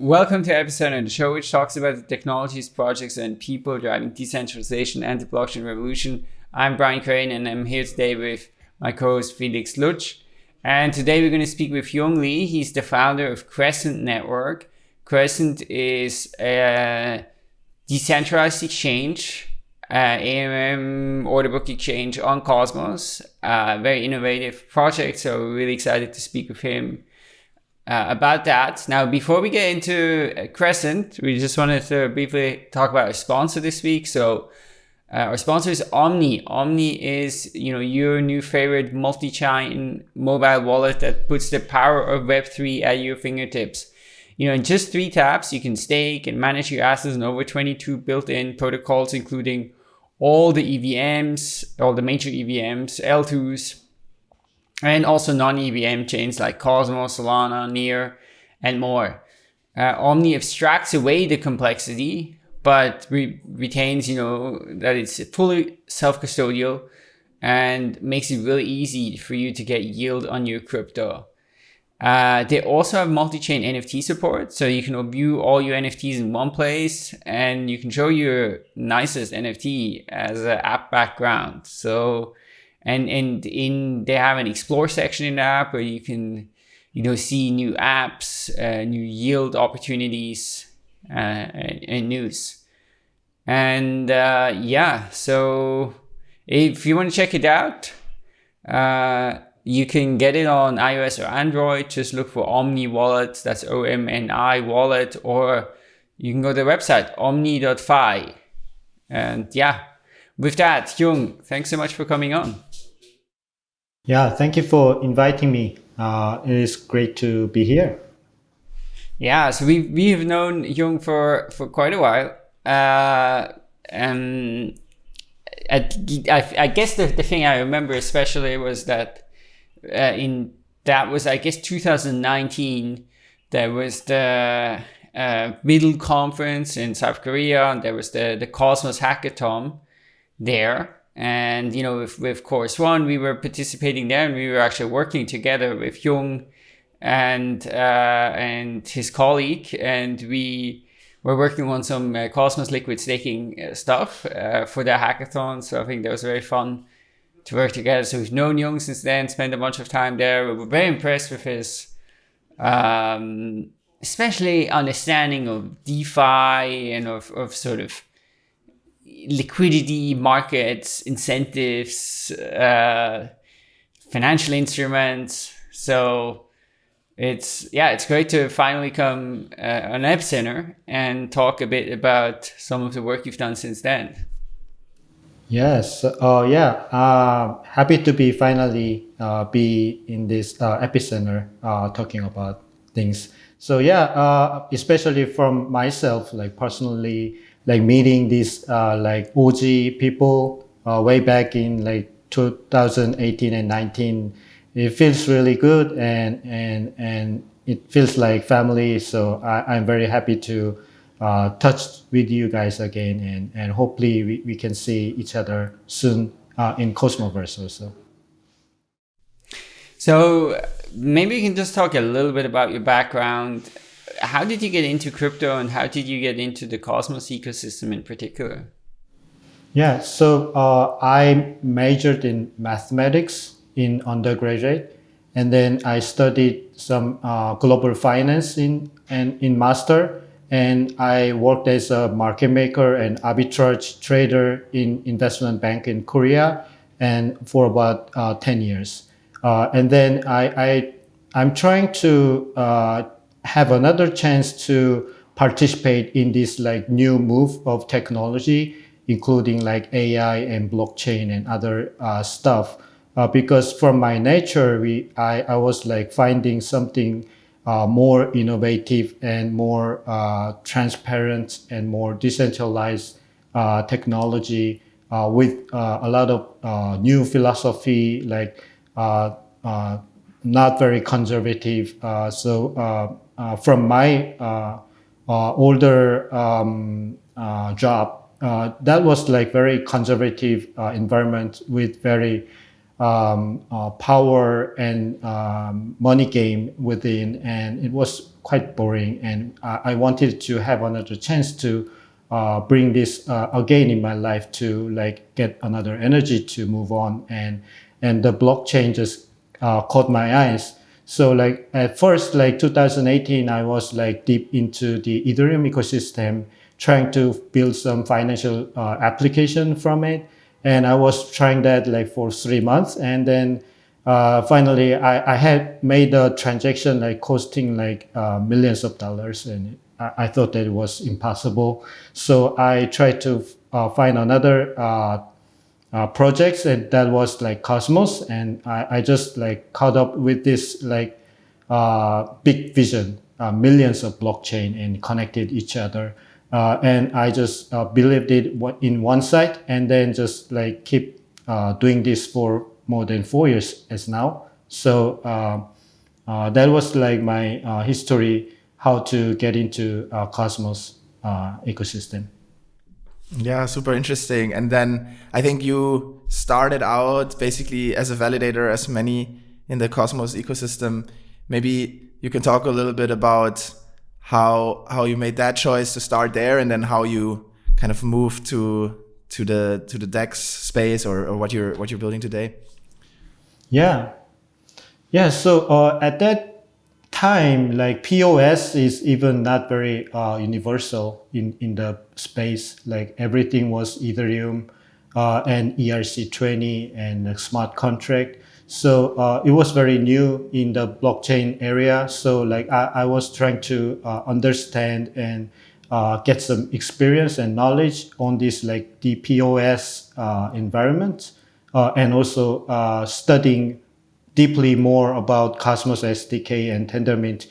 Welcome to episode Epicenter, the show which talks about the technologies, projects, and people driving decentralization and the blockchain revolution. I'm Brian Crain, and I'm here today with my co-host Felix Lutsch. And today we're going to speak with Hyung Lee. He's the founder of Crescent Network. Crescent is a decentralized exchange, uh, AMM order book exchange on Cosmos. Uh, very innovative project, so we're really excited to speak with him uh, about that. Now, before we get into uh, Crescent, we just wanted to briefly talk about our sponsor this week. So uh, our sponsor is Omni. Omni is, you know, your new favorite multi-chain mobile wallet that puts the power of Web3 at your fingertips. You know, in just three taps, you can stake and manage your assets in over 22 built-in protocols, including all the EVMs, all the major EVMs, L2s, and also non-EVM chains like Cosmos, Solana, Near, and more. Uh, Omni abstracts away the complexity, but re retains, you know, that it's fully self-custodial and makes it really easy for you to get yield on your crypto. Uh, they also have multi-chain NFT support, so you can view all your NFTs in one place and you can show your nicest NFT as an app background. So and and in they have an explore section in the app where you can you know see new apps uh, new yield opportunities uh, and, news. And uh, yeah so if you want to check it out uh, you can get it on iOS or Android. Just look for Omni Wallet that's O-M-N-I wallet or you can go to the website omni.fi and yeah with that Jung, thanks so much for coming on yeah, thank you for inviting me. Uh, it is great to be here. Yeah, so we we have known Jung for for quite a while, uh, and I, I, I, guess the the thing I remember especially was that uh, in that was I guess 2019 there was the uh, middle conference in South Korea and there was the the Cosmos hackathon there and, you know, with, with One, we were participating there and we were actually working together with Hyung and, uh, and his colleague. And we were working on some uh, Cosmos liquid staking uh, stuff uh, for the hackathon. So I think that was very fun to work together. So we've known Hyung since then, spent a bunch of time there. We were very impressed with his, um, especially understanding of DeFi and of, of sort of liquidity markets, incentives, uh, financial instruments. So it's yeah, it's great to finally come uh, on Epicenter and talk a bit about some of the work you've done since then. Yes. Oh, uh, yeah. Uh, happy to be finally uh, be in this uh, epicenter uh, talking about things. So yeah, uh, especially from myself, like personally, like meeting these uh, like OG people uh, way back in like 2018 and 19. It feels really good and and and it feels like family. So I, I'm very happy to uh, touch with you guys again and and hopefully we, we can see each other soon uh, in Cosmoverse also. So maybe you can just talk a little bit about your background how did you get into crypto and how did you get into the Cosmos ecosystem in particular? Yeah, so uh, I majored in mathematics in undergraduate, and then I studied some uh, global finance in and in master, and I worked as a market maker and arbitrage trader in investment bank in Korea, and for about uh, ten years, uh, and then I, I I'm trying to uh, have another chance to participate in this like new move of technology, including like AI and blockchain and other uh, stuff. Uh, because from my nature, we I, I was like finding something uh, more innovative and more uh, transparent and more decentralized uh, technology uh, with a lot of new philosophy like not very conservative. so from my uh, uh, older um, job, that was like very conservative environment with very um, uh, power and um, money game within, and it was quite boring. And I, I wanted to have another chance to uh, bring this uh, again in my life to like get another energy to move on. And and the blockchain just uh, caught my eyes. So like at first, like 2018, I was like deep into the Ethereum ecosystem, trying to build some financial uh, application from it. And I was trying that like for three months, and then uh, finally I, I had made a transaction like costing like uh, millions of dollars, and I, I, thought that it was impossible. So I tried to uh, find another uh, uh, projects, and that was like Cosmos, and I, I just like caught up with this like uh, big vision, millions of blockchain and connected each other. Uh, and I just uh, believed it in one side and then just like keep uh, doing this for more than four years as now. So uh, uh, that was like my uh, history, how to get into Cosmos ecosystem. Yeah, super interesting. And then I think you started out basically as a validator, as many in the Cosmos ecosystem. Maybe you can talk a little bit about how how you made that choice to start there, and then how you kind of moved to to the to the Dex space or, or what you're what you're building today. Yeah, yeah. So uh, at that time, like POS is even not very uh, universal in in the space. Like everything was Ethereum uh, and ERC20 and smart contract. So uh, it was very new in the blockchain area. So like I, I was trying to uh, understand and uh, get some experience and knowledge on this like the POS uh, environment and also studying deeply more about Cosmos SDK and Tendermint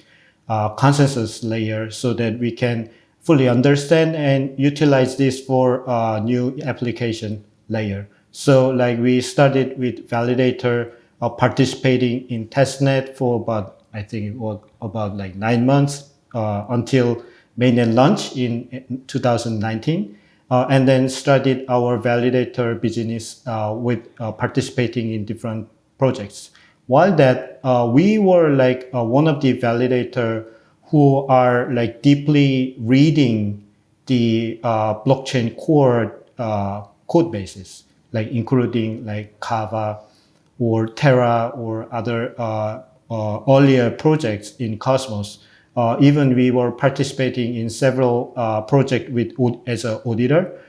consensus layer so that we can fully understand and utilize this for a new application layer. So like we started with validator uh, participating in testnet for about I think it was about like nine months uh, until mainnet launch in, in 2019. Uh, and then started our validator business uh, with uh, participating in different projects. While that, uh, we were like one of the validator who are like deeply reading the blockchain core code bases, like including like Kava, or Terra or other uh, uh, earlier projects in Cosmos. Uh, even we were participating in several projects with as an auditor.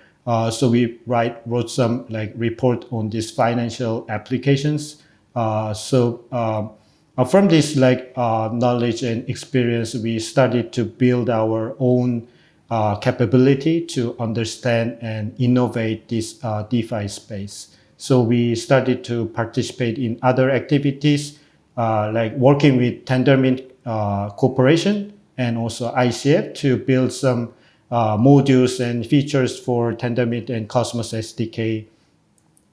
so we write wrote some like report on these financial applications. So um, uh, from this like uh, knowledge and experience, we started to build our own uh, capability to understand and innovate this DeFi space. So we started to participate in other activities uh, like working with Tendermint uh, Corporation and also ICF to build some uh, modules and features for Tendermint and Cosmos SDK.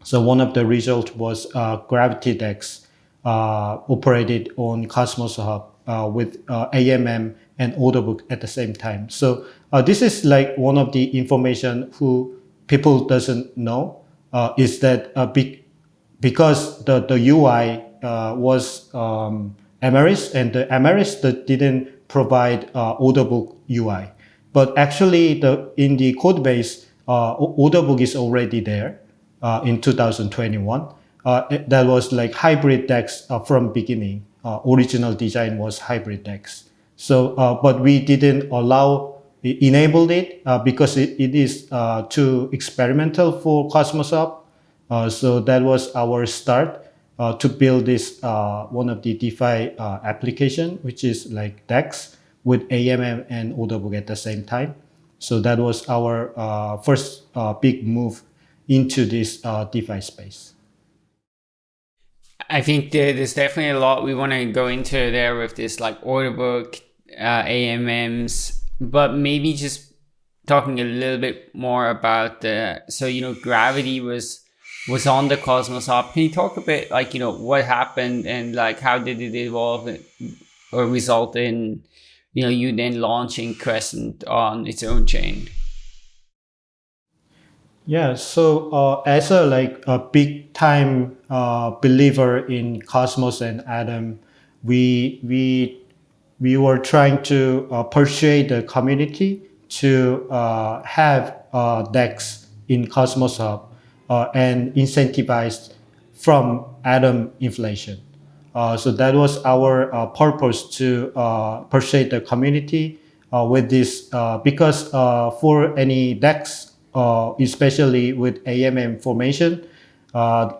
So one of the results was uh, Gravity Dex uh, operated on Cosmos Hub uh, with AMM and Orderbook at the same time. So this is like one of the information who people doesn't know uh, is that uh, be because the, the UI uh, was um, Emeris and the Emeris that didn't provide uh, Orderbook UI. But actually the, in the code base, uh, Orderbook is already there uh, in 2021. Uh, that was like hybrid DEX from beginning. original design was hybrid DEX. So, but we didn't allow enabled it uh, because it, it is uh, too experimental for Cosmos. Uh, so that was our start uh, to build this uh, one of the DeFi uh, application, which is like DEX with AMM and order book at the same time. So that was our first big move into this uh, DeFi space. I think there's definitely a lot we want to go into there with this like Orderbook, AMMs, but maybe just talking a little bit more about the so you know gravity was was on the cosmos hub can you talk a bit like you know what happened and like how did it evolve or result in you know you then launching crescent on its own chain Yeah, so uh, as a like a big time uh, believer in Cosmos and Atom, we we we were trying to uh, persuade the community to uh, have uh, DEX in Cosmos Hub uh, and incentivized from Atom inflation. so that was our purpose to persuade the community with this because for any DEX uh, especially with AMM formation, uh,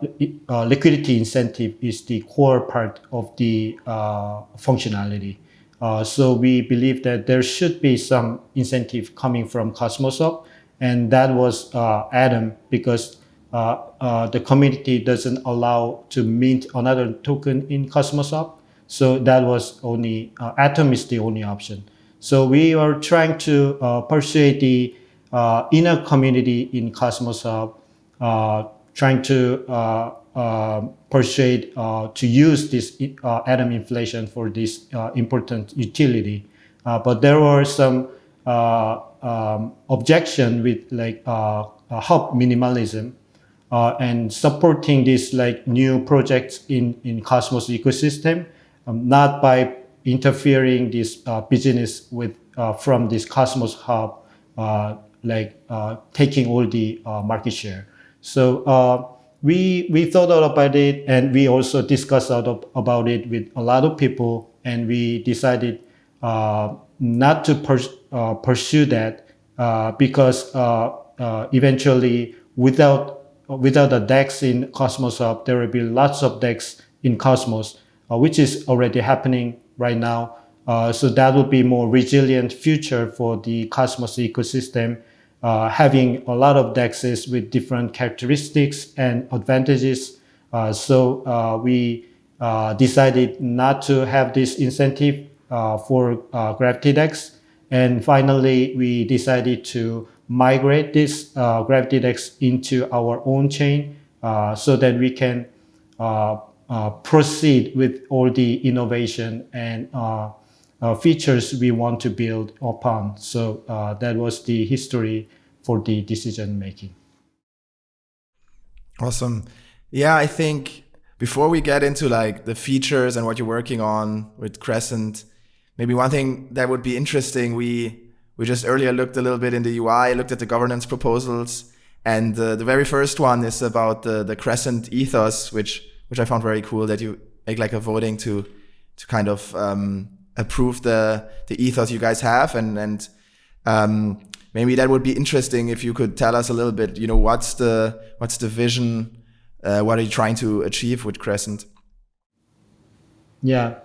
uh, liquidity incentive is the core part of the uh, functionality. Uh, so we believe that there should be some incentive coming from Cosmos Hub, and that was uh, Atom because the community doesn't allow to mint another token in Cosmos Hub. So that was only Atom is the only option. So we are trying to persuade the uh, inner community in Cosmos Hub, uh, trying to uh, uh persuade uh, to use this uh, atom inflation for this important utility. but there were some um, objection with like hub minimalism and supporting this like new projects in, in Cosmos ecosystem, um, not by interfering this business with from this Cosmos Hub like uh, taking all the uh, market share. So uh, we we thought about it and we also discussed out about it with a lot of people and we decided uh, not to pers uh, pursue that uh, because eventually without without the DEX in Cosmos Hub, there will be lots of DEX in Cosmos, which is already happening right now. Uh, so that would be more resilient future for the Cosmos ecosystem, uh, having a lot of DEXs with different characteristics and advantages. Uh, so uh, we uh, decided not to have this incentive uh, for Gravity DEX. And finally, we decided to migrate this Gravity DEX into our own chain so that we can proceed with all the innovation and uh, features we want to build upon. So uh, that was the history for the decision making. Awesome. Yeah, I think before we get into like the features and what you're working on with Crescent, maybe one thing that would be interesting, we we just earlier looked a little bit in the UI, looked at the governance proposals, and uh, the very first one is about the the Crescent ethos, which which I found very cool that you make like a voting to to kind of um, approve the the ethos you guys have. And and um, maybe that would be interesting if you could tell us a little bit you know what's the what's the vision uh, what are you trying to achieve with crescent? Yeah.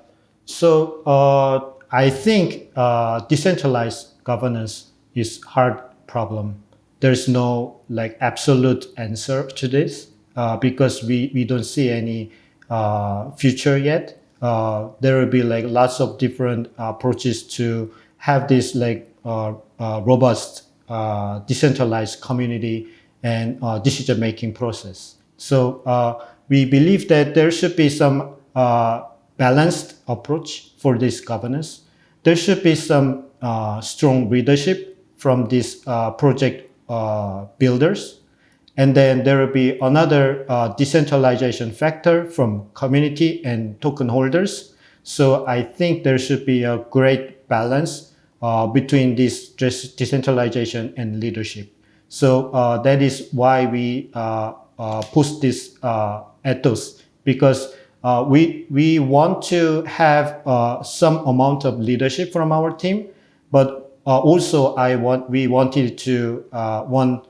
So uh, i think uh, decentralized governance is hard problem. There's no like absolute answer to this uh, because we, we don't see any uh, future yet uh, there will be like lots of different approaches to have this like uh, uh, robust uh, decentralized community and decision making process. So we believe that there should be some balanced approach for this governance. There should be some strong leadership from these project builders and then there will be another uh, decentralization factor from community and token holders. So I think there should be a great balance uh, between this decentralization and leadership. So uh, that is why we uh, uh, push this uh, ethos because we we want to have some amount of leadership from our team, but also I want we wanted to want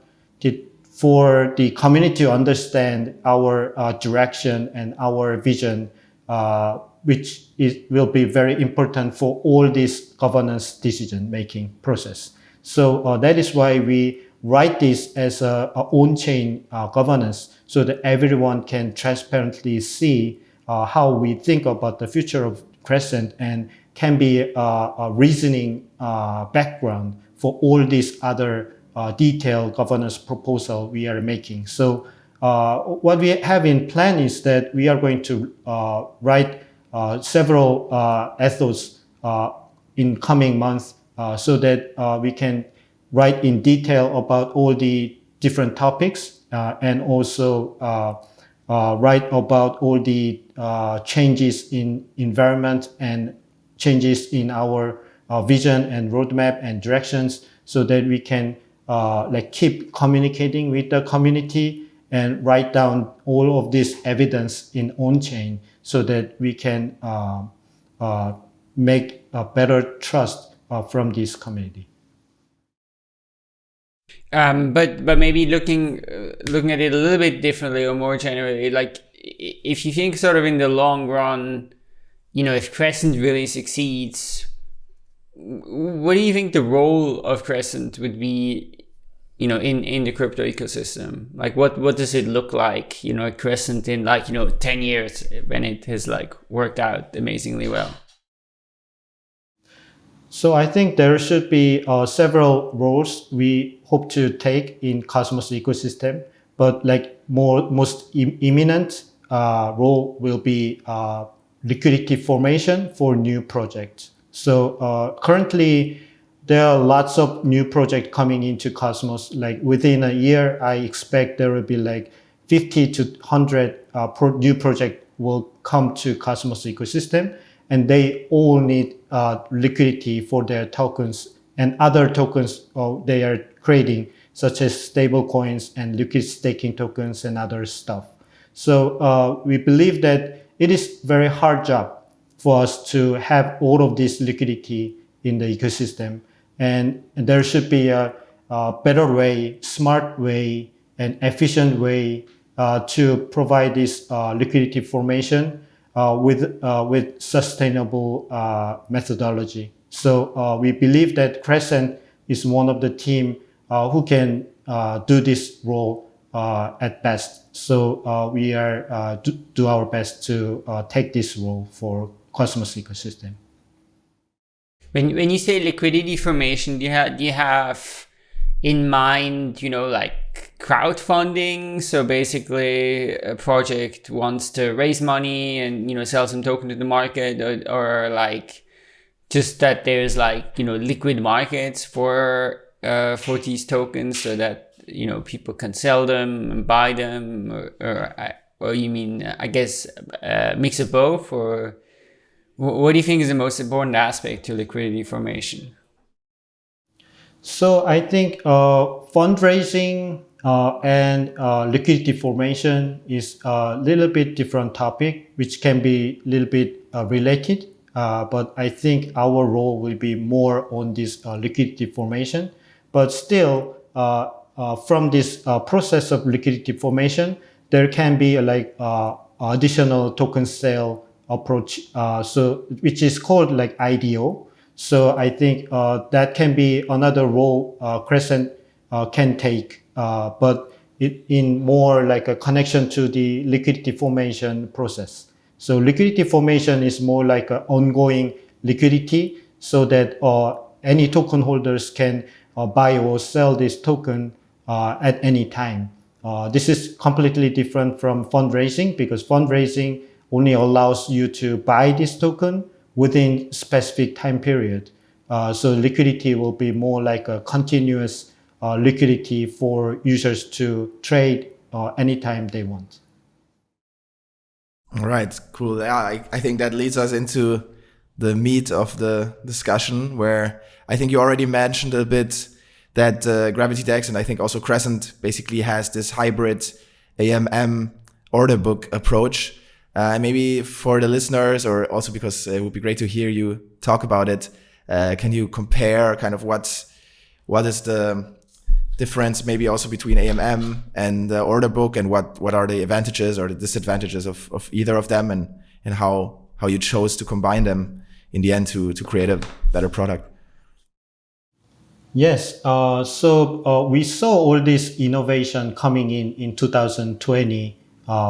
for the community to understand our uh, direction and our vision, uh, which is, will be very important for all this governance decision-making process. So uh, that is why we write this as a, a on-chain uh, governance so that everyone can transparently see uh, how we think about the future of Crescent and can be uh, a reasoning background for all these other detailed governance proposal we are making. So uh, what we have in plan is that we are going to uh, write uh, several uh, ethos uh, in coming months so that we can write in detail about all the different topics and also write about all the changes in environment and changes in our vision and roadmap and directions so that we can uh, like keep communicating with the community and write down all of this evidence in on chain so that we can uh, uh, make a better trust uh, from this community. Um, but but maybe looking looking at it a little bit differently or more generally, like if you think sort of in the long run, you know, if Crescent really succeeds, what do you think the role of Crescent would be you know in in the crypto ecosystem? Like what what does it look like you know a crescent in like you know 10 years when it has like worked out amazingly well? So i think there should be uh, several roles we hope to take in cosmos ecosystem but like more most Im imminent uh, role will be uh, liquidity formation for new projects. So uh, currently there are lots of new projects coming into Cosmos. Like within a year, I expect there will be like 50 to 100 uh, pro new projects will come to Cosmos ecosystem, and they all need uh, liquidity for their tokens and other tokens uh, they are creating, such as stable coins and liquid staking tokens and other stuff. So uh, we believe that it is very hard job for us to have all of this liquidity in the ecosystem and there should be a, a better way, smart way, and efficient way uh, to provide this uh, liquidity formation uh, with, uh, with sustainable uh, methodology. So uh, we believe that Crescent is one of the team who can do this role at best. So we are do, do, our best to take this role for Cosmos ecosystem. When when you say liquidity formation, do you have do you have in mind, you know, like crowdfunding? So basically, a project wants to raise money and you know sell some token to the market, or, or like just that there's like you know liquid markets for uh, for these tokens, so that you know people can sell them and buy them, or or, or you mean I guess uh, mix of both, or what do you think is the most important aspect to liquidity formation? So I think uh, fundraising uh, and uh, liquidity formation is a little bit different topic, which can be a little bit uh, related. Uh, but I think our role will be more on this uh, liquidity formation. But still, from this process of liquidity formation, there can be like additional token sale approach, uh, so which is called like IDO. So I think uh, that can be another role uh, Crescent uh, can take, uh, but it, in more like a connection to the liquidity formation process. So liquidity formation is more like an ongoing liquidity so that uh, any token holders can buy or sell this token at any time. this is completely different from fundraising because fundraising only allows you to buy this token within specific time period. Uh, so liquidity will be more like a continuous uh, liquidity for users to trade uh, anytime they want. All right, cool. Yeah, I, I think that leads us into the meat of the discussion where I think you already mentioned a bit that uh, Gravity DEX and I think also Crescent basically has this hybrid AMM order book approach uh, maybe for the listeners, or also because it would be great to hear you talk about it, uh, can you compare kind of what what is the difference maybe also between AMM and the order book, and what what are the advantages or the disadvantages of, of either of them, and and how how you chose to combine them in the end to to create a better product. Yes, uh, so uh, we saw all this innovation coming in in 2020 uh,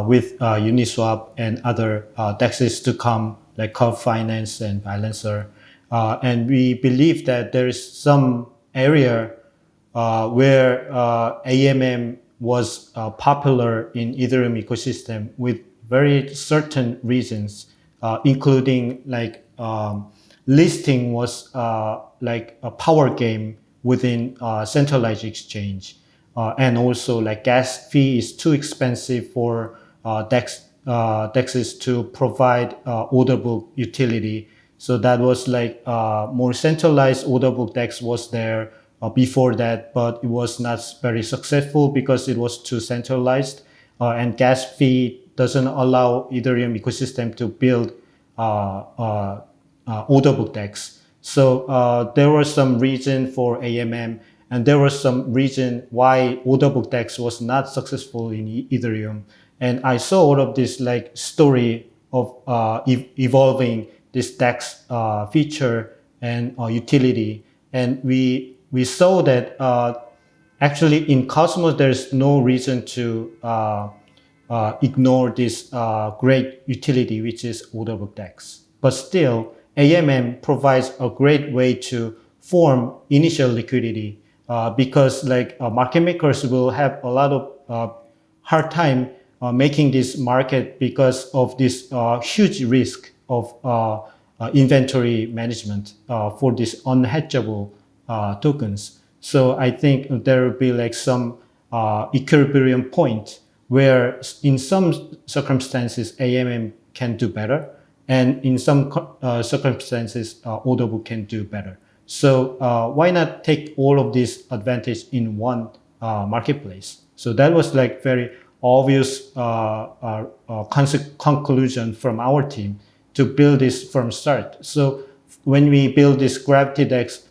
with uh, Uniswap and other uh, DEXs to come, like Curve Finance and Balancer. Uh, and we believe that there is some area uh, where uh, AMM was popular in Ethereum ecosystem with very certain reasons, including like um, listing was like a power game within centralized exchange. Uh, and also like gas fee is too expensive for uh, DEX uh, to provide uh, order book utility. So that was like uh, more centralized order book DEX was there uh, before that, but it was not very successful because it was too centralized. Uh, and gas fee doesn't allow Ethereum ecosystem to build order book DEX. So there was some reason for AMM and there was some reason why order book DEX was not successful in Ethereum. And I saw all of this like story of uh, ev evolving this DEX uh, feature and uh, utility. And we, we saw that uh, actually in Cosmos, there's no reason to uh, uh, ignore this great utility, which is order book DEX. But still, AMM provides a great way to form initial liquidity because like market makers will have a lot of hard time uh, making this market because of this uh, huge risk of uh, inventory management for these unhedgeable tokens. So I think there will be like some equilibrium point where in some circumstances AMM can do better and in some uh, circumstances uh, order book can do better. So uh, why not take all of this advantage in one marketplace? So that was like very obvious uh, uh, uh conclusion from our team to build this from start. So when we build this Gravity DEX,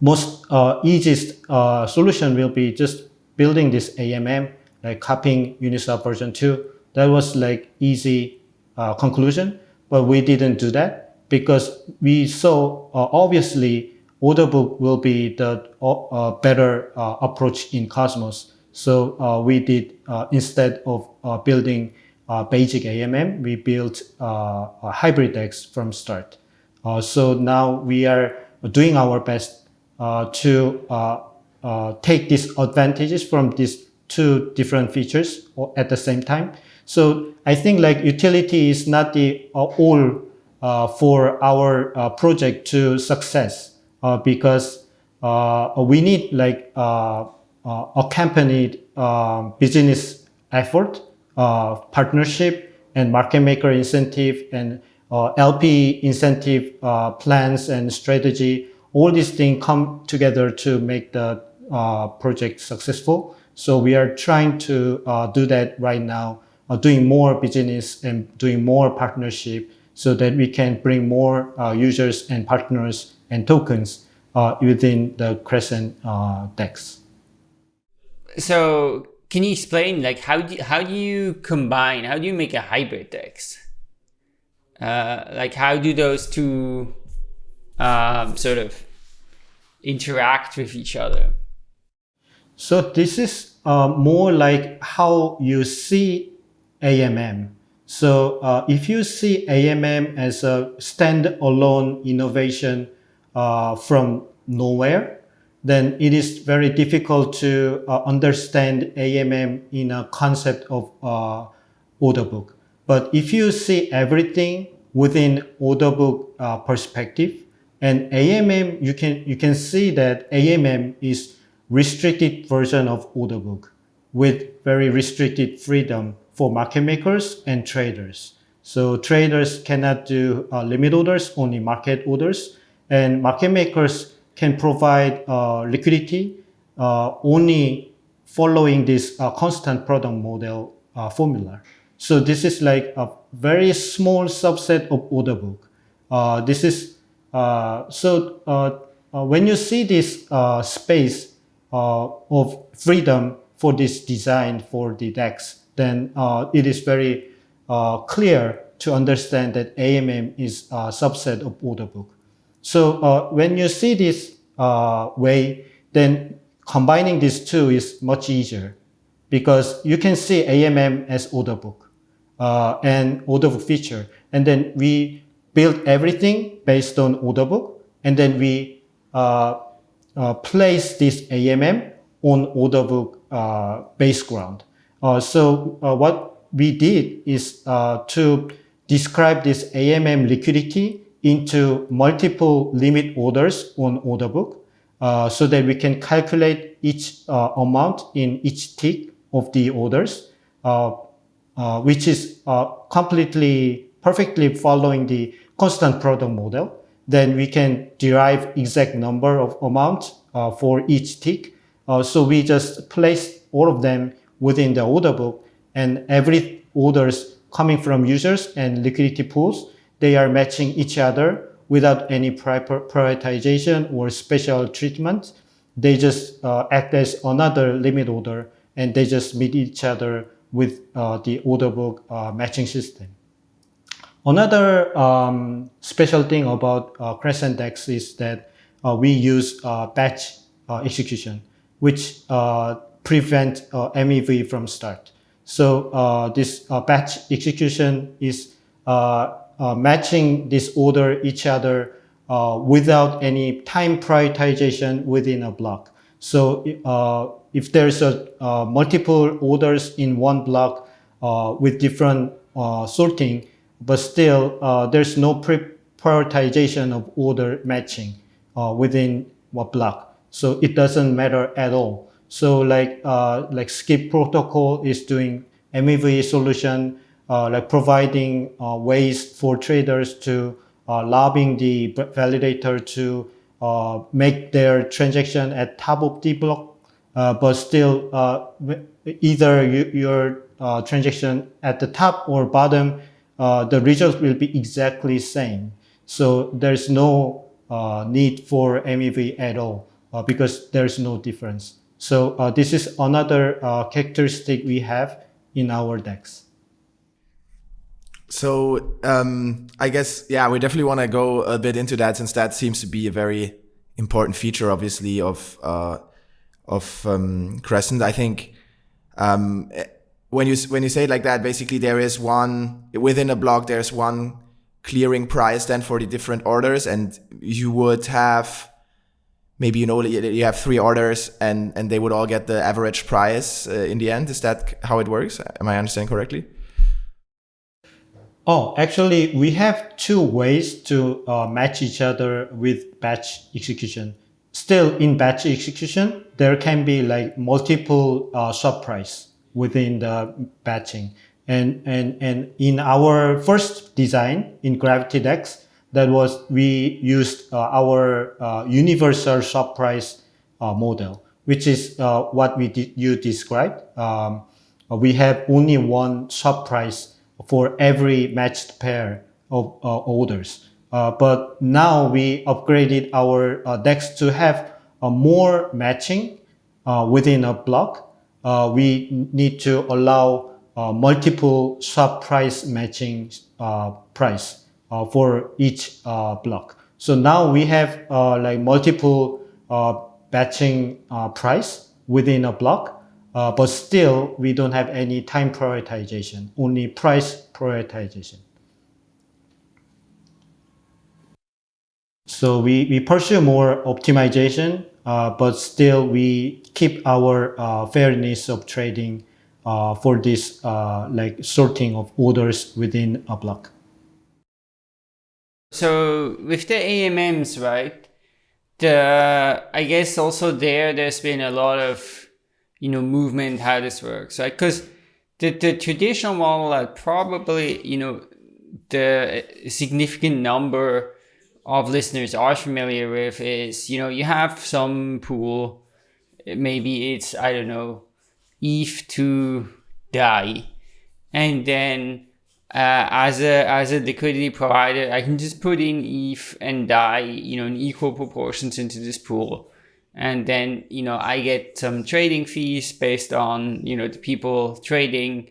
most uh, easiest uh, solution will be just building this AMM, like copying Uniswap version 2. That was like easy uh, conclusion, but we didn't do that because we saw uh, obviously order book will be the uh, better approach in Cosmos. So uh, we did, uh, instead of uh, building basic AMM, we built a hybrid DEX from start. so now we are doing our best to take these advantages from these two different features at the same time. So I think like utility is not the uh, all uh, for our uh, project to success because we need like uh, accompanied um, business effort, uh, partnership, and market maker incentive and uh, LP incentive plans and strategy. All these things come together to make the project successful. So we are trying to do that right now, doing more business and doing more partnership so that we can bring more uh, users and partners and tokens uh, within the Crescent uh, DEX so can you explain like how do how do you combine how do you make a hybrid DEX? Uh, like how do those two um, sort of interact with each other? So this is uh, more like how you see AMM. So uh, if you see AMM as a standalone innovation uh, from nowhere, then it is very difficult to uh, understand AMM in a concept of uh, order book. But if you see everything within order book uh, perspective, and AMM, you can, you can see that AMM is restricted version of order book with very restricted freedom for market makers and traders. So traders cannot do uh, limit orders, only market orders, and market makers can provide uh, liquidity uh, only following this uh, constant product model formula. So this is like a very small subset of order book. this is so when you see this space of freedom for this design for the DEX, then uh, it is very uh, clear to understand that AMM is a subset of order book. So uh, when you see this way, then combining these two is much easier because you can see AMM as order book uh, and order book feature. And then we build everything based on order book. And then we uh, uh place this AMM on order book base ground. Uh, so what we did is to describe this AMM liquidity into multiple limit orders on order book. uh, so that we can calculate each uh, amount in each tick of the orders, uh, uh, which is uh, completely perfectly following the constant product model. Then we can derive exact number of amount for each tick. so we just place all of them within the order book and every orders coming from users and liquidity pools, they are matching each other without any prioritization or special treatment. They just uh, act as another limit order and they just meet each other with uh, the order book uh, matching system. Another um, special thing about uh, Crescent DEX is that uh, we use uh, batch execution, which prevent MEV from start. So this batch execution is uh, matching this order each other uh, without any time prioritization within a block. So uh, if there's a uh, multiple orders in one block uh, with different uh, sorting, but still there's no prioritization of order matching within a block. So it doesn't matter at all. So like like skip protocol is doing MEV solution uh, like providing uh, ways for traders to uh, lobbying the validator to make their transaction at top of the block, but still either you, your transaction at the top or bottom, the results will be exactly same. So there's no uh, need for MEV at all uh, because there's no difference. So uh, this is another characteristic we have in our DEX. So um, I guess yeah, we definitely want to go a bit into that since that seems to be a very important feature, obviously, of uh, of um, Crescent. I think um, when you when you say it like that, basically there is one within a block. There's one clearing price then for the different orders, and you would have maybe you know you have three orders, and and they would all get the average price uh, in the end. Is that how it works? Am I understanding correctly? Oh, actually, we have two ways to uh, match each other with batch execution. Still, in batch execution, there can be like multiple uh, swap price within the batching. And, and, and in our first design in Gravity DEX, that was we used uh, our uh, universal swap price uh, model, which is uh, what we you described. Um, we have only one swap price for every matched pair of uh, orders. Uh, but now we upgraded our DEX to have more matching within a block. we need to allow multiple swap price matching price for each block. So now we have like multiple batching price within a block uh, but still, we don't have any time prioritization, only price prioritization. So we, we pursue more optimization, uh, but still we keep our uh, fairness of trading uh, for this uh, like sorting of orders within a block. So with the AMMs, right? The I guess also there there's been a lot of you know, movement, how this works, right? Because the, the traditional model that probably, you know, the significant number of listeners are familiar with is, you know, you have some pool, maybe it's, I don't know, ETH to DAI. And then uh, as a as a liquidity provider, I can just put in ETH and DAI, you know, in equal proportions into this pool. And then you know i get some trading fees based on you know the people trading.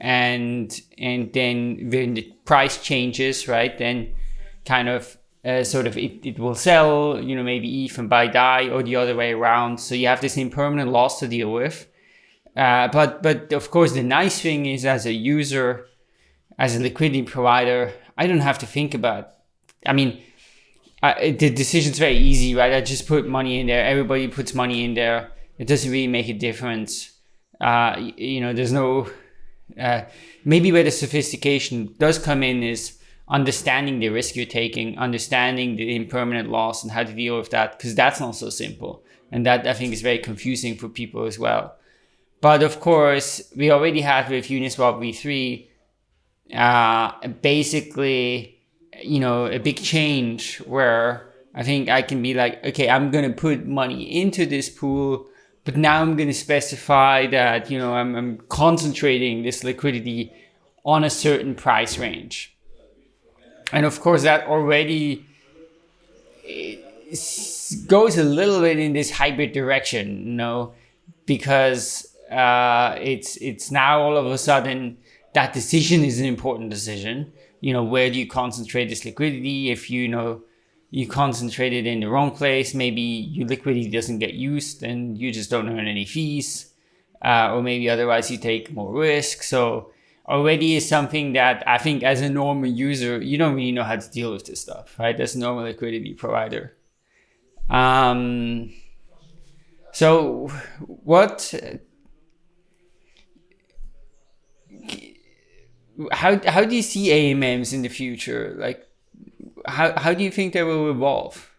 And and then when the price changes right then kind of uh, sort of it, it will sell you know maybe ETH and buy DAI or the other way around. So you have this impermanent loss to deal with. Uh, but but of course the nice thing is as a user as a liquidity provider i don't have to think about i mean I, the decision's very easy, right? I just put money in there. Everybody puts money in there. It doesn't really make a difference. Uh, you know, there's no. Uh, maybe where the sophistication does come in is understanding the risk you're taking, understanding the impermanent loss and how to deal with that, because that's not so simple. And that I think is very confusing for people as well. But of course, we already have with Uniswap v3 uh, basically, you know, a big change where I think I can be like, okay, I'm going to put money into this pool, but now I'm going to specify that, you know, I'm, I'm concentrating this liquidity on a certain price range. And of course, that already goes a little bit in this hybrid direction, you know, because uh, it's it's now all of a sudden that decision is an important decision. You know, where do you concentrate this liquidity? If you know you concentrate it in the wrong place, maybe your liquidity doesn't get used and you just don't earn any fees, uh, or maybe otherwise you take more risk. So already is something that I think as a normal user, you don't really know how to deal with this stuff, right? As a normal liquidity provider. Um, so what how how do you see AMMs in the future? Like, how how do you think they will evolve?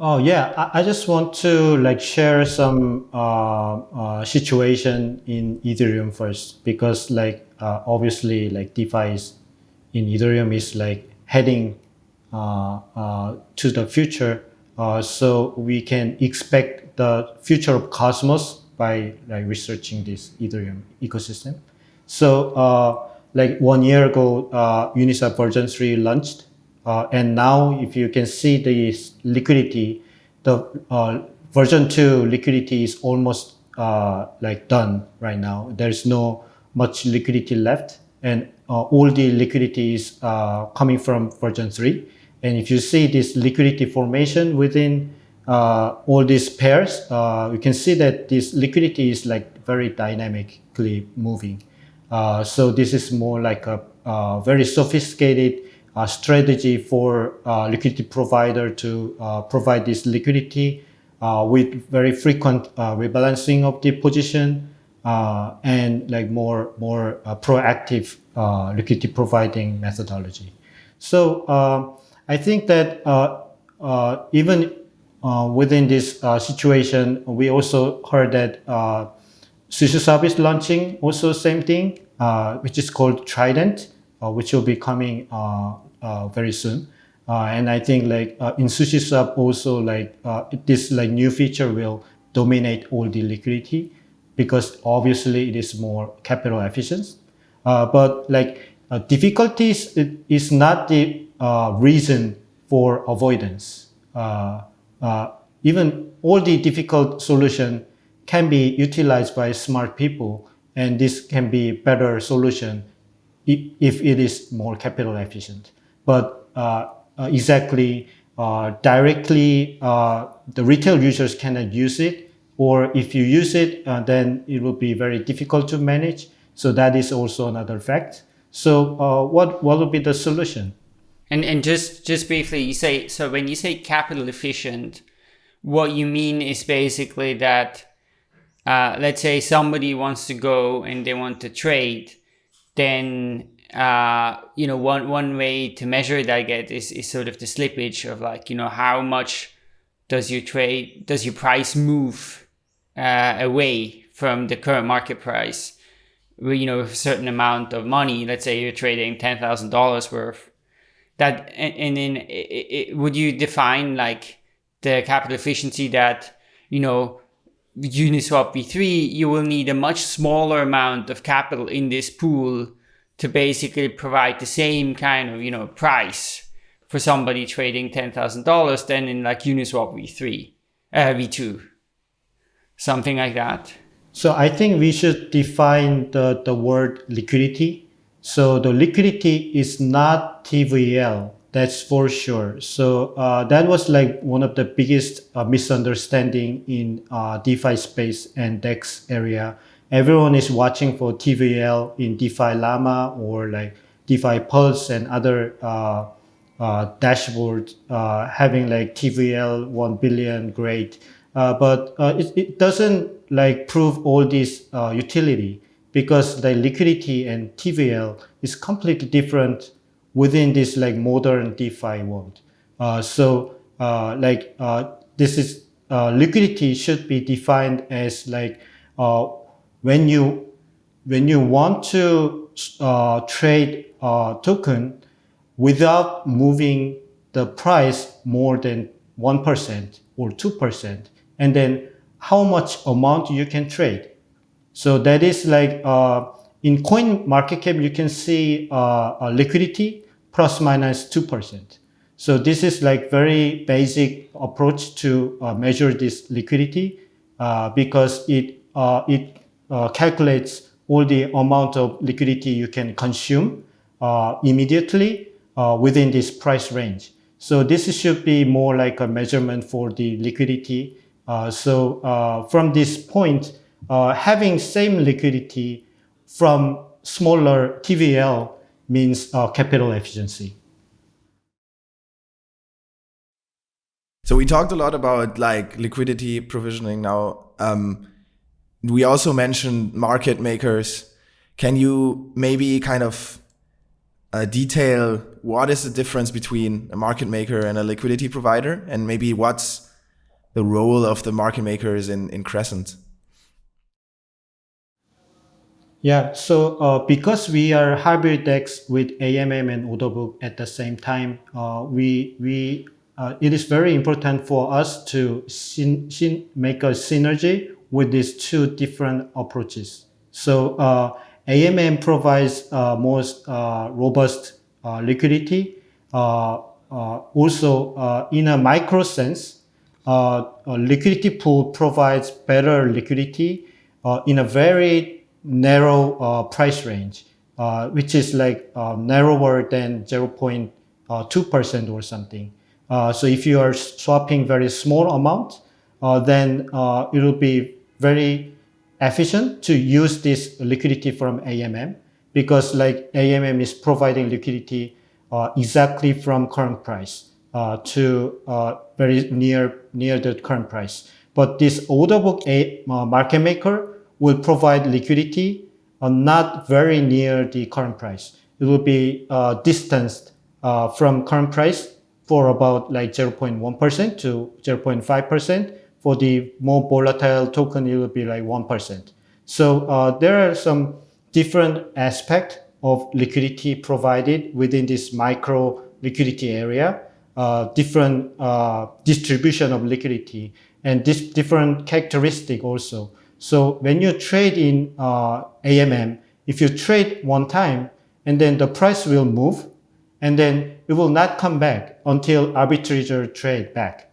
Oh yeah, I, I just want to like share some uh, uh, situation in Ethereum first because like uh, obviously like DeFi is in Ethereum is like heading uh, uh, to the future, uh, so we can expect the future of Cosmos by like researching this Ethereum ecosystem. So uh, like one year ago, uh, Uniswap version 3 launched. Uh, and now if you can see the liquidity, the uh, version 2 liquidity is almost uh, like done right now. There's no much liquidity left. And uh, all the liquidity is coming from version 3. And if you see this liquidity formation within all these pairs, you can see that this liquidity is like very dynamically moving. Uh, so this is more like a, a very sophisticated uh, strategy for uh, liquidity provider to uh, provide this liquidity uh, with very frequent rebalancing of the position and like more more proactive liquidity providing methodology. So um, I think that even within this situation, we also heard that SushiSwap service launching also same thing, uh, which is called Trident, uh, which will be coming uh, very soon. Uh, and I think like in SushiSwap also like this like new feature will dominate all the liquidity because obviously it is more capital efficient. but like difficulties is not the reason for avoidance. even all the difficult solution can be utilized by smart people and this can be better solution if it is more capital efficient. But uh, uh, exactly uh, directly uh, the retail users cannot use it or if you use it uh, then it will be very difficult to manage. So that is also another fact. So uh, what, what would be the solution? And, and just, just briefly, you say, so when you say capital efficient, what you mean is basically that uh, let's say somebody wants to go and they want to trade, then uh, you know one one way to measure that I get is, is sort of the slippage of like you know how much does your trade does your price move uh, away from the current market price? You know a certain amount of money let's say you're trading ten thousand dollars worth that and, and then it, it, would you define like the capital efficiency that you know Uniswap v3, you will need a much smaller amount of capital in this pool to basically provide the same kind of, you know, price for somebody trading $10,000 than in like Uniswap v3, uh, v2, something like that. So I think we should define the, the word liquidity. So the liquidity is not TVL that's for sure. So uh, that was like one of the biggest uh, misunderstanding in uh, DeFi space and DEX area. Everyone is watching for TVL in DeFi Llama or like DeFi Pulse and other uh, uh, dashboards uh, having like TVL 1 billion, great. but it, it doesn't like prove all this utility because the liquidity and TVL is completely different within this like modern DeFi world. Uh, so uh, like uh, this is liquidity should be defined as like when you when you want to trade a token without moving the price more than 1% or 2% and then how much amount you can trade so that is like uh, in coin market cap you can see uh, liquidity plus minus 2% so this is like very basic approach to uh, measure this liquidity uh, because it uh, it uh, calculates all the amount of liquidity you can consume uh, immediately uh, within this price range. So this should be more like a measurement for the liquidity. so from this point, having same liquidity from smaller TVL means capital efficiency. So we talked a lot about like liquidity provisioning now. Um, we also mentioned market makers. Can you maybe kind of uh, detail what is the difference between a market maker and a liquidity provider, and maybe what's the role of the market makers in in Crescent? Yeah, so uh, because we are hybrid DEX with AMM and order book at the same time, uh, we we uh, it is very important for us to make a synergy with these two different approaches. So uh, AMM provides uh, most uh, robust liquidity. Also, in a micro sense, liquidity pool provides better liquidity in a very narrow price range, which is like narrower than 0.2% or something. Uh, so if you are swapping very small amount, uh, then uh, it will be very efficient to use this liquidity from AMM because like AMM is providing liquidity uh, exactly from current price uh, to very near near the current price. But this order book a, market maker will provide liquidity not very near the current price. It will be distanced from current price for about like 0.1% to 0.5%. For the more volatile token, it will be like 1%. So uh, there are some different aspects of liquidity provided within this micro liquidity area, uh, different uh, distribution of liquidity, and this different characteristic also. So when you trade in uh, AMM, if you trade one time and then the price will move, and then it will not come back until arbitrator trade back.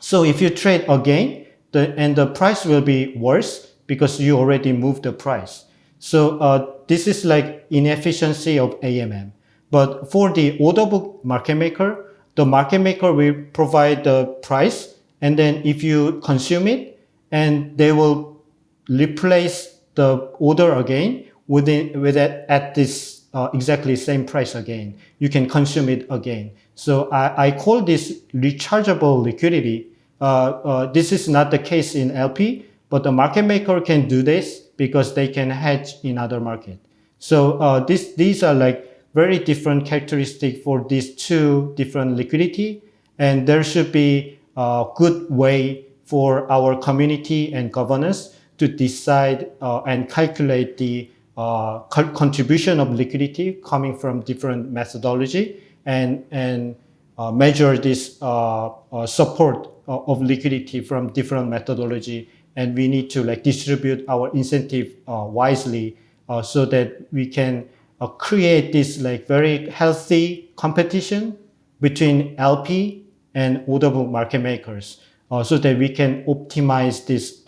So if you trade again, the, and the price will be worse because you already moved the price. So uh, this is like inefficiency of AMM. But for the order book market maker, the market maker will provide the price and then if you consume it and they will replace the order again within with it at this uh, exactly same price again. You can consume it again. So I, I call this rechargeable liquidity. Uh, uh, this is not the case in LP, but the market maker can do this because they can hedge in other market. So uh, this, these are like very different characteristic for these two different liquidity. And there should be a good way for our community and governance to decide uh, and calculate the uh, contribution of liquidity coming from different methodology and, and uh, measure this uh, uh support uh, of liquidity from different methodology. And we need to like distribute our incentive wisely so that we can create this like very healthy competition between LP and order book market makers so that we can optimize this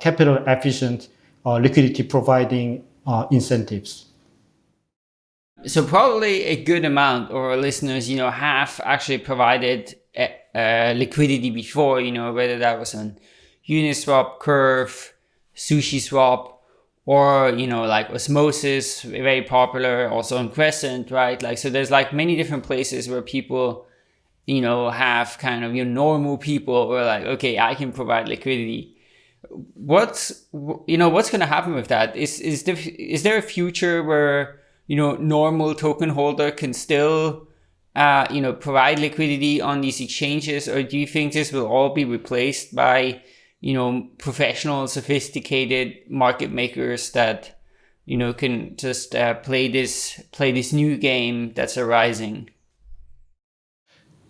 capital efficient liquidity providing uh, incentives. So probably a good amount of our listeners, you know, have actually provided uh, liquidity before, you know, whether that was on Uniswap, Curve, SushiSwap, or, you know, like Osmosis, very popular, also on Crescent, right? Like, so there's like many different places where people, you know, have kind of, you know, normal people are like, okay, I can provide liquidity. what's you know what's going to happen with that? Is is there is there a future where you know normal token holder can still uh, you know provide liquidity on these exchanges, or do you think this will all be replaced by you know professional, sophisticated market makers that you know can just uh, play this play this new game that's arising?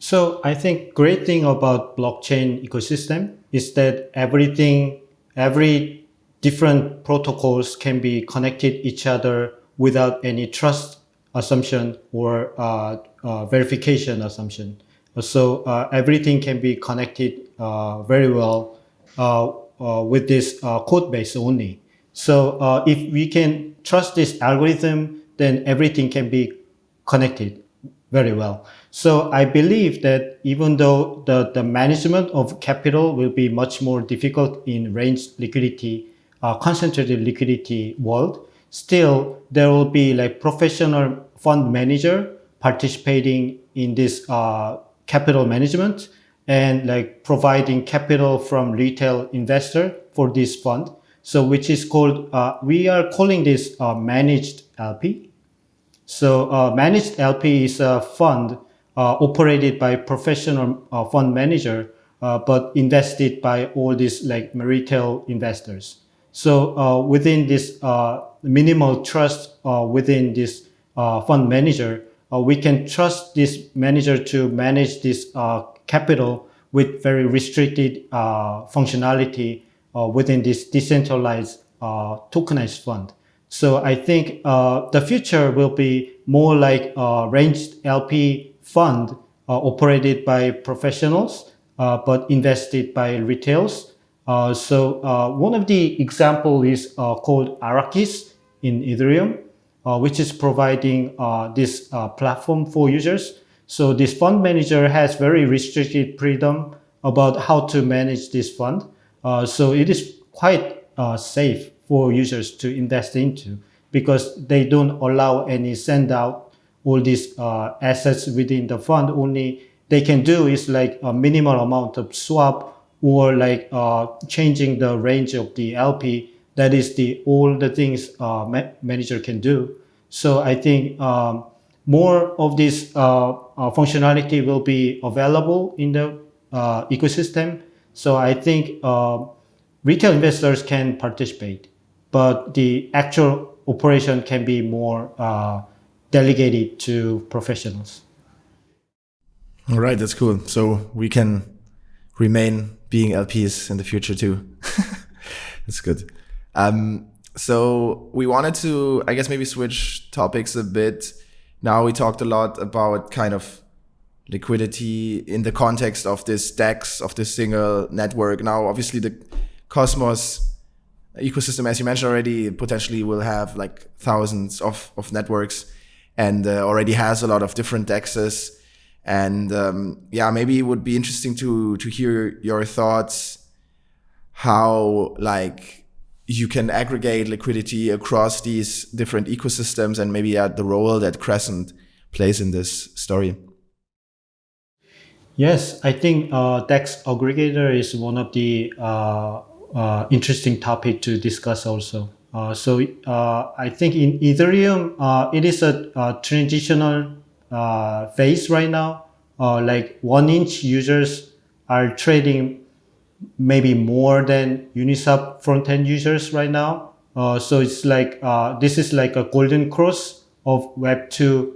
So I think great thing about blockchain ecosystem is that everything, every different protocols can be connected each other without any trust assumption or uh, uh, verification assumption. So uh, everything can be connected uh, very well uh, uh, with this code base only. So if we can trust this algorithm, then everything can be connected very well. So I believe that even though the, the management of capital will be much more difficult in range liquidity, uh, concentrated liquidity world, still there will be like professional fund manager participating in this uh, capital management and like providing capital from retail investor for this fund. So which is called, uh, we are calling this uh, managed LP. So uh, managed LP is a fund operated by professional uh, fund manager, uh, but invested by all these like retail investors. So uh, within this uh, minimal trust within this fund manager, we can trust this manager to manage this capital with very restricted functionality within this decentralized tokenized fund. So I think uh, the future will be more like a ranged LP fund uh, operated by professionals, uh, but invested by retails. Uh, so uh, one of the example is uh, called Arrakis in Ethereum, which is providing this platform for users. So this fund manager has very restricted freedom about how to manage this fund. so it is quite safe for users to invest into because they don't allow any send out all these uh, assets within the fund. Only they can do is like a minimal amount of swap or like uh, changing the range of the LP. That is the all the things uh, ma manager can do. So I think um, more of this uh, uh, functionality will be available in the uh, ecosystem. So I think retail investors can participate but the actual operation can be more uh, delegated to professionals. All right, that's cool. So we can remain being LPs in the future too. that's good. Um, so we wanted to, I guess, maybe switch topics a bit. Now we talked a lot about kind of liquidity in the context of this DEX, of this single network. Now, obviously, the Cosmos ecosystem, as you mentioned already, potentially will have like thousands of, of networks and uh, already has a lot of different dexes. And um, yeah, maybe it would be interesting to to hear your thoughts how like you can aggregate liquidity across these different ecosystems and maybe at the role that Crescent plays in this story. Yes, I think uh, DEX aggregator is one of the uh, uh, interesting topic to discuss also. Uh, so uh, I think in Ethereum, uh, it is a, a transitional uh, phase right now. Uh, like 1inch users are trading maybe more than Uniswap front-end users right now. so it's like, this is like a golden cross of Web 2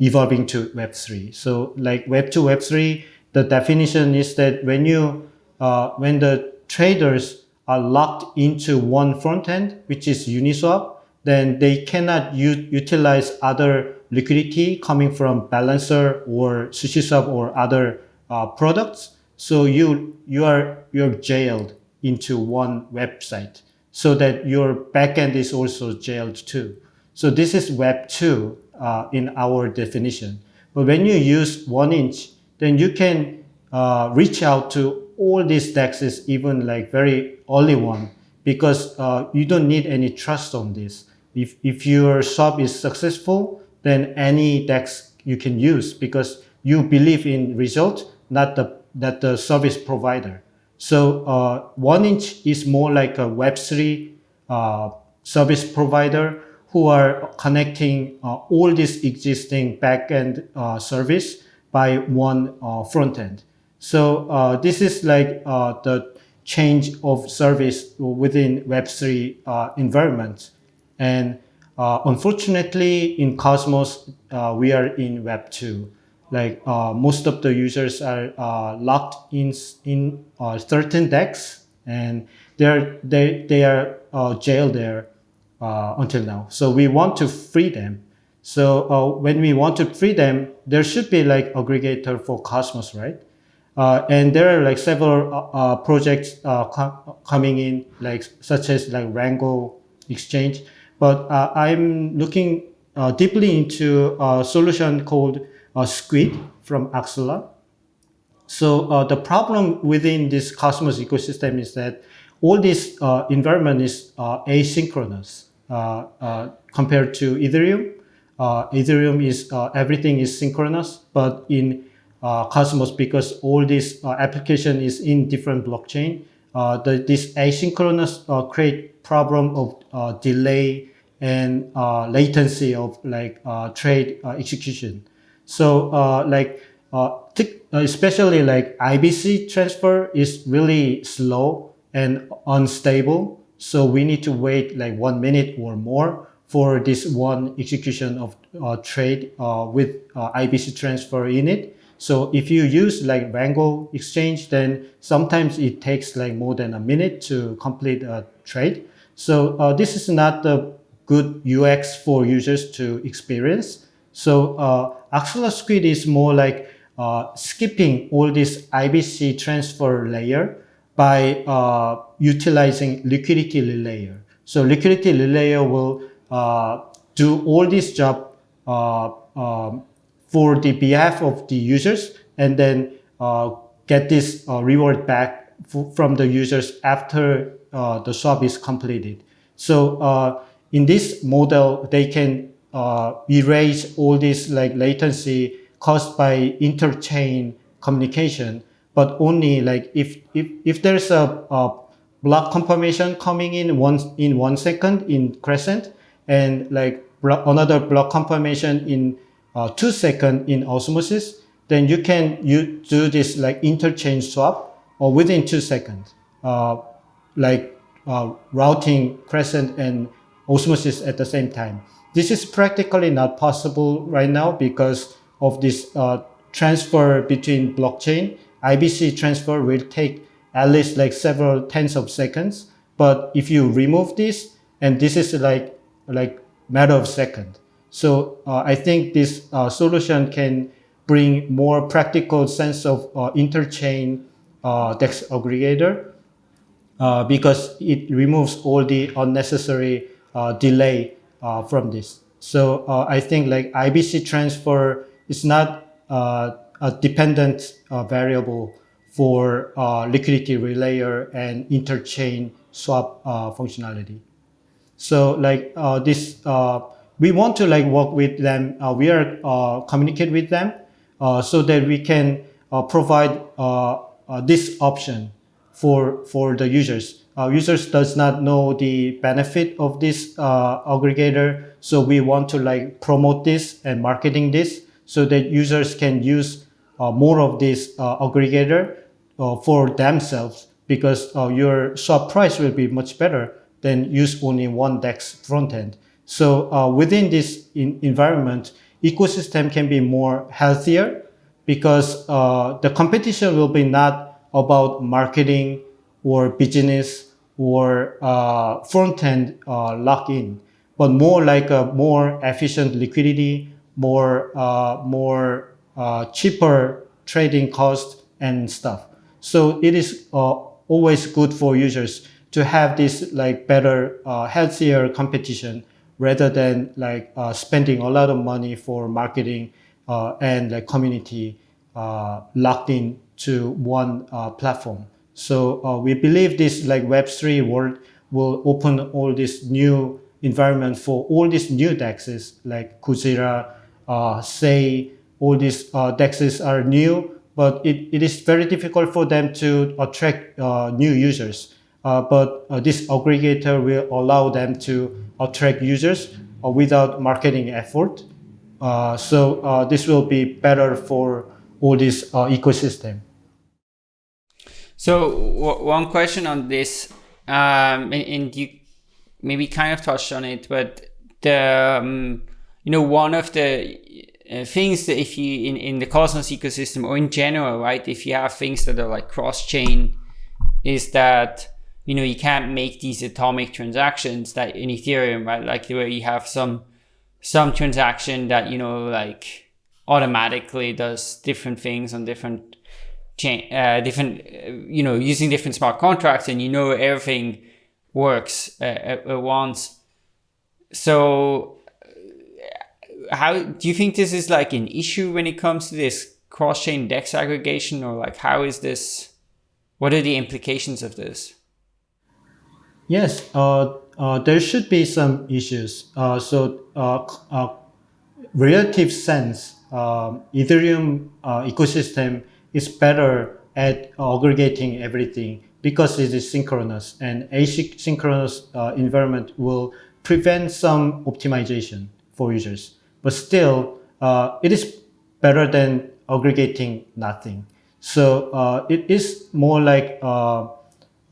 evolving to Web 3. So like Web 2, Web 3, the definition is that when you uh, when the traders are locked into one front end, which is Uniswap, then they cannot utilize other liquidity coming from Balancer or SushiSwap or other uh, products. So you you are you're jailed into one website so that your backend is also jailed too. So this is Web 2 uh, in our definition. But when you use 1inch, then you can uh, reach out to all these dexes, even like very early one, because uh, you don't need any trust on this. If, if your shop is successful, then any DEX you can use because you believe in result, not the, that the service provider. So uh, 1inch is more like a Web3 uh, service provider who are connecting uh, all this existing backend uh, service by one uh, front end. So uh, this is like the change of service within Web3 environment. And unfortunately, in Cosmos, we are in Web 2 like uh, most of the users are uh, locked in in uh, certain DEX and they're they they are uh, jailed there uh, until now. So we want to free them. So uh, when we want to free them, there should be like aggregator for Cosmos, right? And there are like several projects com coming in, like such as like Rango Exchange. But I'm looking deeply into a solution called uh, Squid from Axelar. So uh, the problem within this Cosmos ecosystem is that all this uh, environment is uh, asynchronous uh, uh, compared to Ethereum. Ethereum is everything is synchronous, but in Cosmos, because all this application is in different blockchain, the, this asynchronous create problem of delay and latency of like trade execution. So uh, like uh, especially like IBC transfer is really slow and unstable. So we need to wait like one minute or more for this one execution of uh, trade uh, with uh, IBC transfer in it. So if you use like Rango exchange, then sometimes it takes like more than a minute to complete a trade. So uh, this is not the good UX for users to experience. So uh, Axelar Squid is more like uh, skipping all this IBC transfer layer by uh, utilizing liquidity layer. So liquidity layer will uh, do all this job uh, um, for the behalf of the users and then uh, get this uh, reward back from the users after the swap is completed. So in this model, they can uh, erase all this like latency caused by interchain communication, but only like if if if there's a, a block confirmation coming in one in one second in Crescent, and like another block confirmation in uh, two second in Osmosis, then you can you do this like interchain swap or within two seconds, uh, like uh, routing Crescent and Osmosis at the same time. This is practically not possible right now because of this uh, transfer between blockchain. IBC transfer will take at least like several tens of seconds. But if you remove this, and this is like like matter of second. So uh, I think this uh, solution can bring more practical sense of uh, interchain uh, DEX aggregator uh, because it removes all the unnecessary uh, delay from this. So I think like IBC transfer is not a dependent variable for liquidity relayer and interchain swap functionality. So like this, we want to like work with them. we are communicate with them so that we can provide this option for for the users uh, users does not know the benefit of this uh, aggregator. So we want to like promote this and marketing this so that users can use uh, more of this uh, aggregator uh, for themselves because uh, your swap price will be much better than use only one DEX front So within this environment, ecosystem can be more healthier because the competition will be not about marketing or business or uh, front-end uh, lock-in, but more like a more efficient liquidity, more, uh, more uh, cheaper trading cost and stuff. So it is uh, always good for users to have this like better, uh, healthier competition rather than like spending a lot of money for marketing and like community locked in to one platform. So uh, we believe this like Web3 world will open all this new environment for all these new DEXs like Kujira, uh, Sei, all these uh, DEXs are new, but it, it is very difficult for them to attract uh, new users. Uh, but uh, this aggregator will allow them to attract users uh, without marketing effort. So this will be better for all this ecosystem. So one question on this, um, and, and, you maybe kind of touched on it, but the um, you know one of the things that if you in, in the Cosmos ecosystem or in general, right, if you have things that are like cross chain, is that you know you can't make these atomic transactions that in Ethereum, right? Like where you have some some transaction that you know like automatically does different things on different chain, uh, different uh, you know using different smart contracts, and you know everything works uh, at, at once. So how do you think this is like an issue when it comes to this cross-chain dex aggregation or like how is this what are the implications of this yes uh, uh, there should be some issues uh, so uh, uh, relative sense um, ethereum uh, ecosystem is better at aggregating everything because it is synchronous and asynchronous environment will prevent some optimization for users but still it is better than aggregating nothing. So it is more like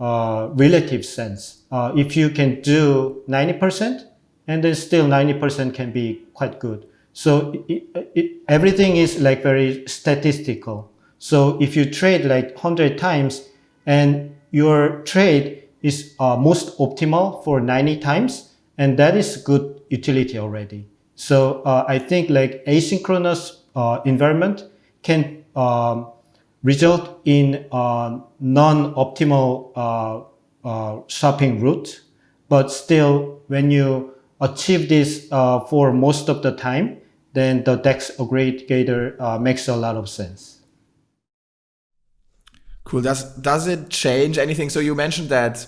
a relative sense. Uh, if you can do 90% and then still 90% can be quite good. So it, it, everything is like very statistical. So if you trade like 100 times and your trade is uh, most optimal for 90 times, and that is good utility already. So uh, I think like asynchronous uh, environment can um, result in non-optimal uh, uh, shopping route, but still when you achieve this uh, for most of the time, then the DEX aggregator makes a lot of sense. Cool. Does does it change anything? So you mentioned that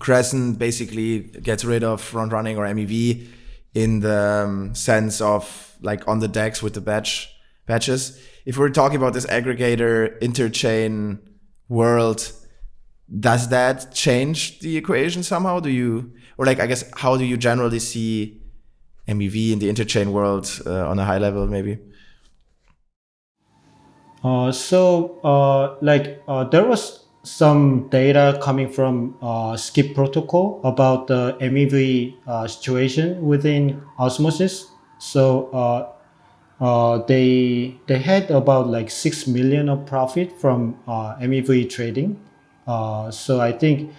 Crescent basically gets rid of front running or MEV in the um, sense of like on the DEX with the batch batches. If we're talking about this aggregator interchain world, does that change the equation somehow? Do you, or like, I guess, how do you generally see MEV in the interchain world uh, on a high level, maybe? Uh, so, uh, like, uh, there was some data coming from uh, Skip protocol about the MEV uh, situation within Osmosis. So uh, uh they they had about like six million of profit from uh, MEV trading. Uh, so I think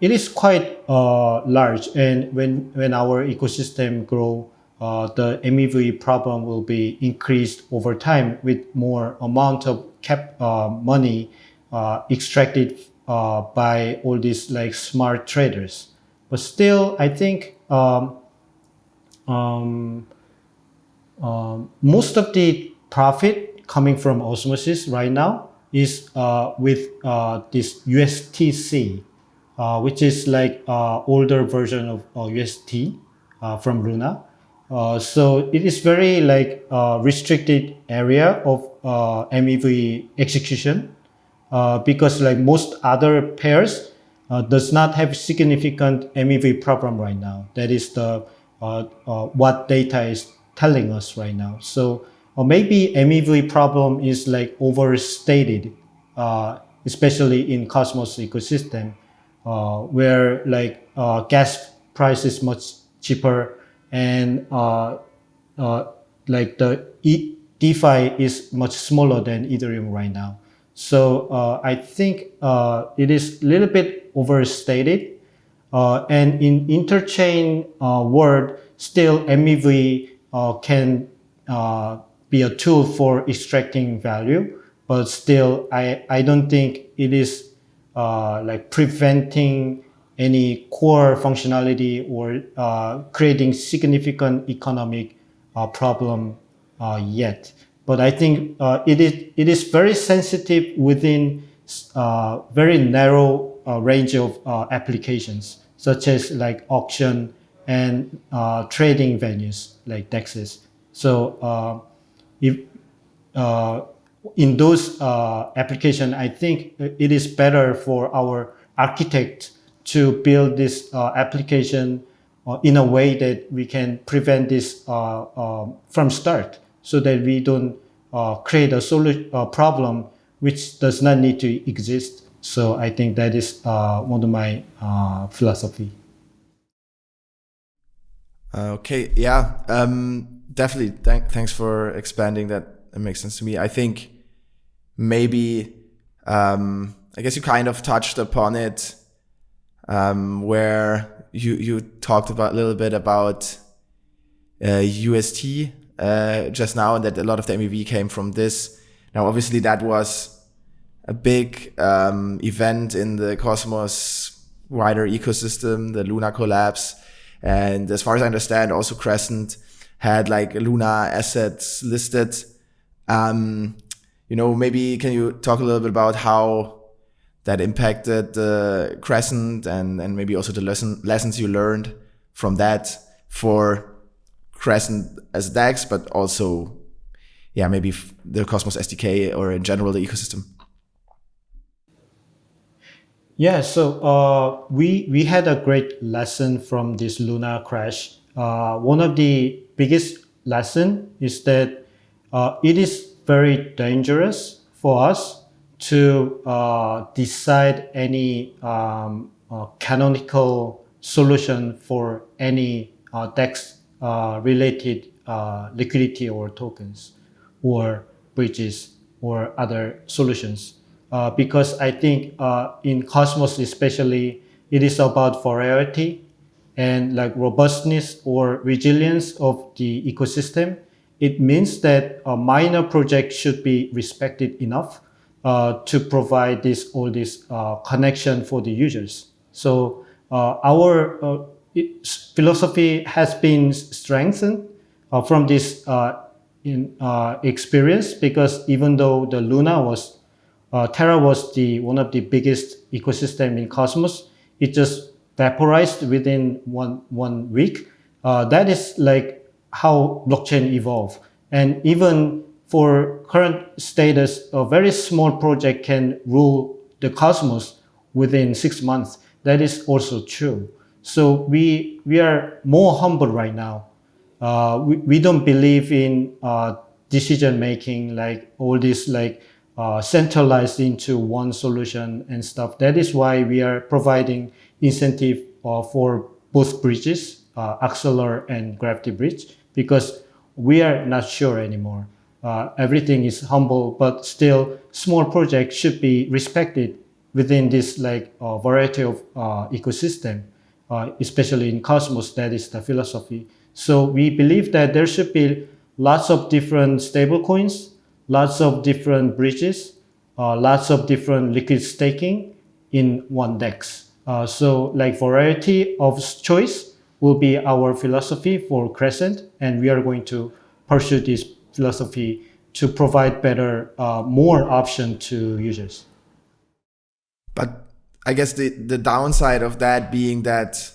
it is quite large, and when when our ecosystem grow, the MEV problem will be increased over time with more amount of cap money uh, extracted uh, by all these like smart traders. But still, I think um, um, um, most of the profit coming from osmosis right now is uh, with uh, this USTC, uh, which is like uh, older version of UST from Luna. so it is very like restricted area of MEV execution uh, because like most other pairs uh, does not have significant MEV problem right now. That is the uh, uh, what data is telling us right now. So or maybe MEV problem is like overstated, uh, especially in Cosmos ecosystem, where like gas price is much cheaper and like the e DeFi is much smaller than Ethereum right now. So uh, I think uh, it is a little bit overstated. Uh, and in interchain uh, world, still MEV uh, can uh, be a tool for extracting value, but still I, I don't think it is like preventing any core functionality or creating significant economic problem yet. But I think uh, it, is, it is very sensitive within uh, very narrow uh, range of uh, applications, such as like auction and uh, trading venues like Dexes. So uh, if in those uh, application, I think it is better for our architect to build this uh, application uh, in a way that we can prevent this uh, from start so that we don't uh, create a problem which does not need to exist. So I think that is one of my philosophy. Okay, yeah, um, definitely. Th thanks for expanding that. It makes sense to me. I think maybe, um, I guess you kind of touched upon it, um, where you you talked about a little bit about uh, UST uh, just now, and that a lot of the MEV came from this. Now, obviously, that was a big um, event in the Cosmos wider ecosystem, the Luna collapse. And as far as I understand, also Crescent had like Luna assets listed. Um, you know, maybe can you talk a little bit about how that impacted the Crescent and, and maybe also the lesson, lessons you learned from that for Crescent as DEX, but also, yeah, maybe the Cosmos SDK or in general the ecosystem? Yeah, so uh, we we had a great lesson from this Luna crash. Uh, one of the biggest lesson is that uh, it is very dangerous for us to uh, decide any um, uh, canonical solution for any uh, DEX related liquidity or tokens or bridges or other solutions uh, because I think uh, in Cosmos especially, it is about variety and like robustness or resilience of the ecosystem. It means that a minor project should be respected enough uh, to provide this all this uh, connection for the users. So uh, our philosophy has been strengthened from this in, experience because even though the Luna was uh, Terra was the one of the biggest ecosystem in Cosmos. It just vaporized within one one week. Uh, that is like how blockchain evolve. And even for current status, a very small project can rule the cosmos within six months. That is also true. So we we are more humble right now. Uh, we, we don't believe in uh, decision making like all this like uh, centralized into one solution and stuff. That is why we are providing incentive uh, for both bridges, uh, Axelar and Gravity Bridge, because we are not sure anymore. Uh, everything is humble, but still small projects should be respected within this like uh, variety of uh, ecosystem, especially in Cosmos, that is the philosophy. So we believe that there should be lots of different stablecoins lots of different bridges, uh, lots of different liquid staking in one DEX. Uh, so like variety of choice will be our philosophy for Crescent, and we are going to pursue this philosophy to provide better, uh, more option to users. But I guess the, the downside of that being that,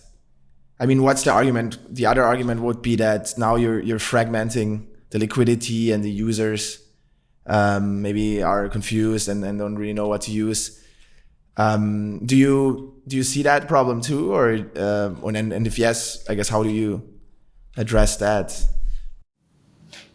I mean, what's the argument? The other argument would be that now you're, you're fragmenting the liquidity and the users um, maybe are confused and, and don't really know what to use. Um, do you do you see that problem too, or uh, and, and if yes, I guess how do you address that?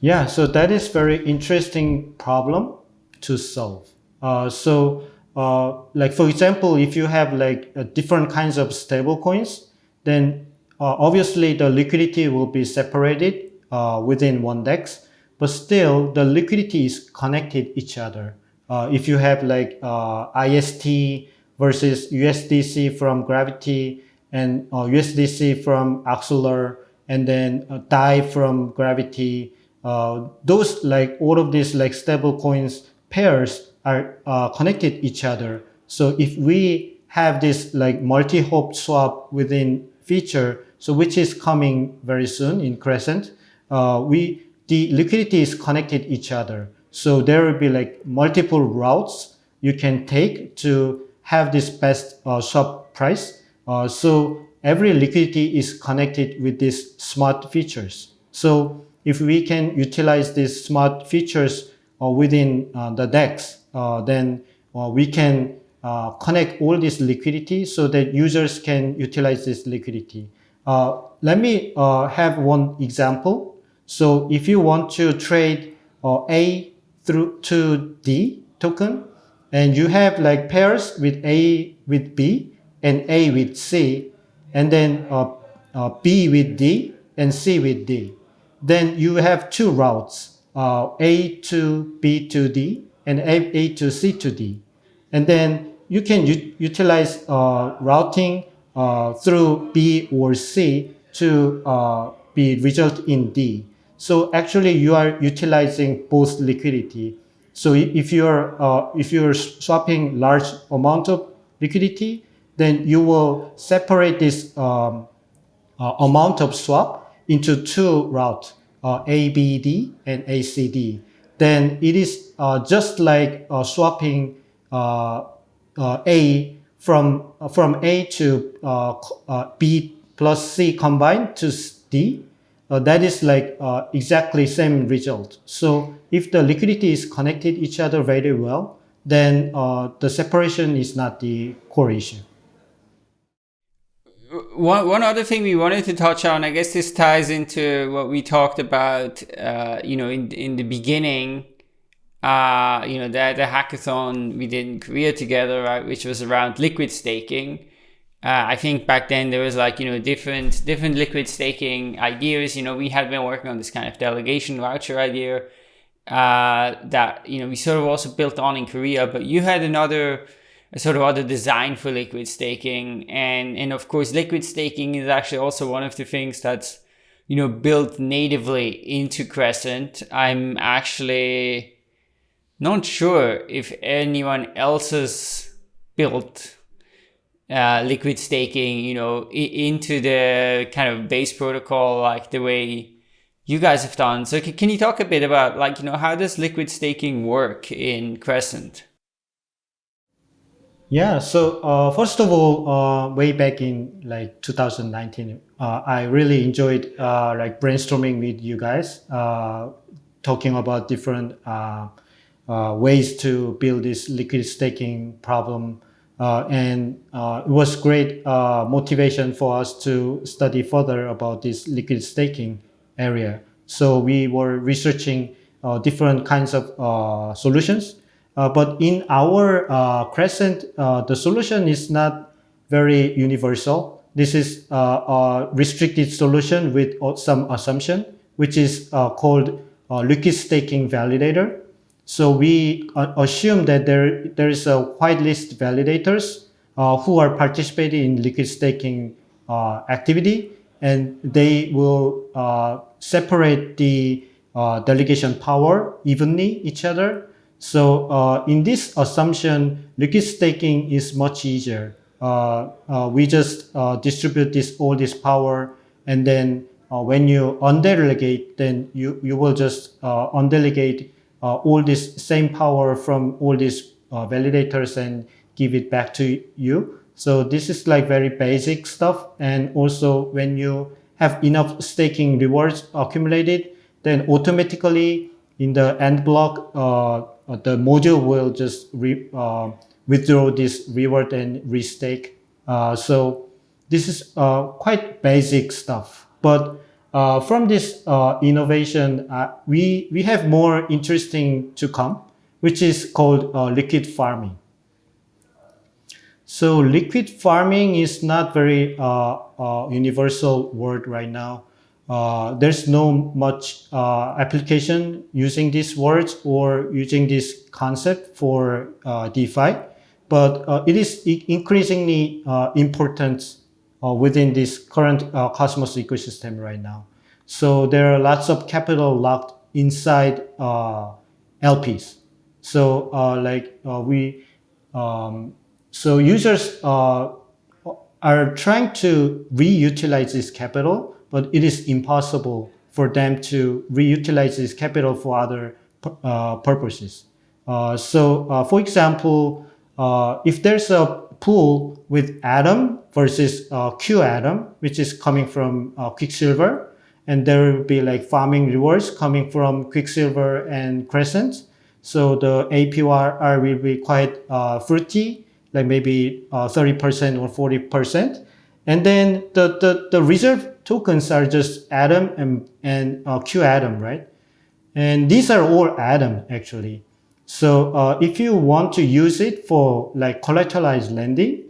Yeah, so that is very interesting problem to solve. Uh, so, uh, like for example, if you have like uh, different kinds of stable coins, then uh, obviously the liquidity will be separated uh, within one DEX but still the liquidity is connected each other. Uh, if you have like uh, IST versus USDC from Gravity and uh, USDC from Axelar and then uh, DAI from Gravity, uh, those like all of these like stable coins pairs are uh, connected each other. So if we have this like multi-hop swap within feature, so which is coming very soon in Crescent, we the liquidity is connected each other. So there will be like multiple routes you can take to have this best uh, swap price. Uh, so every liquidity is connected with these smart features. So if we can utilize these smart features uh, within uh, the DEX, uh, then we can connect all this liquidity so that users can utilize this liquidity. let me have one example. So if you want to trade A through to D token, and you have like pairs with A with B and A with C, and then uh, uh, B with D and C with D. Then you have two routes, uh, A to B to D and A, A to C to D. And then you can utilize uh, routing uh, through B or C to uh, be result in D. So actually you are utilizing both liquidity. So if you're, if you're swapping large amount of liquidity, then you will separate this um, uh, amount of swap into two routes, uh, ABD and ACD. Then it is uh, just like uh, swapping uh, uh, A from, from A to B plus C combined to D. that is like exactly same result. So if the liquidity is connected each other very well, then the separation is not the core issue one, one other thing we wanted to touch on, I guess this ties into what we talked about, uh, you know, in, in the beginning, uh, you know, the, the hackathon we did in Korea together, right, which was around liquid staking. Uh, I think back then there was like, you know, different, different liquid staking ideas. You know, we had been working on this kind of delegation voucher idea uh, that, you know, we sort of also built on in Korea, but you had another, sort of other design for liquid staking. And, and of course, liquid staking is actually also one of the things that's, you know, built natively into Crescent. I'm actually not sure if anyone else has built uh, liquid staking, you know, into the kind of base protocol, like the way you guys have done. So can you talk a bit about like, you know, how does liquid staking work in Crescent? Yeah, so uh, first of all, uh, way back in like 2019, uh, I really enjoyed uh, like brainstorming with you guys, uh, talking about different ways to build this liquid staking problem. Uh, and uh, it was great uh, motivation for us to study further about this liquid staking area. So we were researching different kinds of solutions uh, but in our uh, Crescent, uh, the solution is not very universal. This is a restricted solution with some assumption, which is called liquid staking validator. So we assume that there, there is a whitelist validators who are participating in liquid staking activity and they will uh, separate the uh, delegation power evenly each other so uh, in this assumption, liquid staking is much easier. Uh, uh, we just uh, distribute this all this power, and then uh, when you undelegate, then you you will just uh, all this same power from all these validators and give it back to you. So this is like very basic stuff. And also when you have enough staking rewards accumulated, then automatically in the end block, uh, the module will just uh, withdraw this reward and restake. Uh, so this is quite basic stuff. But from this innovation, we, we have more interesting to come, which is called liquid farming. So liquid farming is not very uh, uh, universal word right now. Uh, there's no much uh, application using these words or using this concept for uh, DeFi, but uh, it is increasingly uh, within this current Cosmos ecosystem right now. So there are lots of capital locked inside LPs. So like we, um, so users are trying to reutilize this capital but it is impossible for them to reutilize this capital for other uh, purposes. Uh, so, uh, for example, uh, if there's a pool with Atom versus uh, Q Atom, which is coming from uh, Quicksilver, and there will be like farming rewards coming from Quicksilver and Crescent. So the APR will be quite uh, fruity, like maybe uh, 30% or 40%. And then the, the, the reserve tokens are just Atom and, and uh, Q Atom, right? And these are all Atom actually. So uh, if you want to use it for like collateralized lending,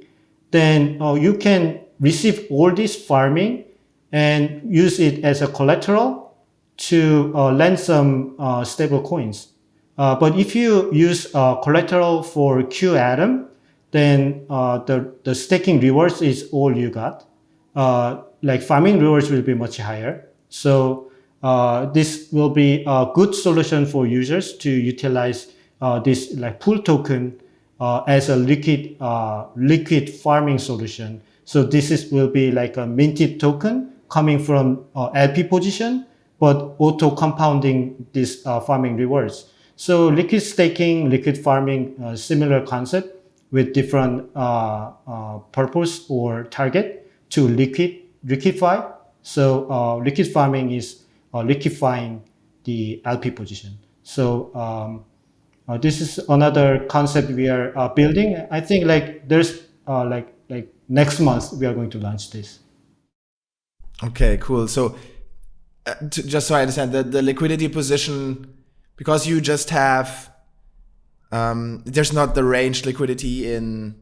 then uh, you can receive all this farming and use it as a collateral to uh, lend some uh, stable coins. Uh, but if you use uh, collateral for Q Atom, then uh, the, the staking rewards is all you got. Uh, like farming rewards will be much higher. So this will be a good solution for users to utilize this like pool token as a liquid liquid farming solution. So this is will be like a minted token coming from uh, LP position, but auto compounding these uh, farming rewards. So liquid staking, liquid farming, uh, similar concept with different uh, uh, purpose or target to liquid liquefy. So uh, liquid farming is liquefying the LP position. So um, this is another concept we are building. I think like there's like like next month we are going to launch this. Okay, cool. So uh, to, just so I understand that the liquidity position, because you just have, um, there's not the range liquidity in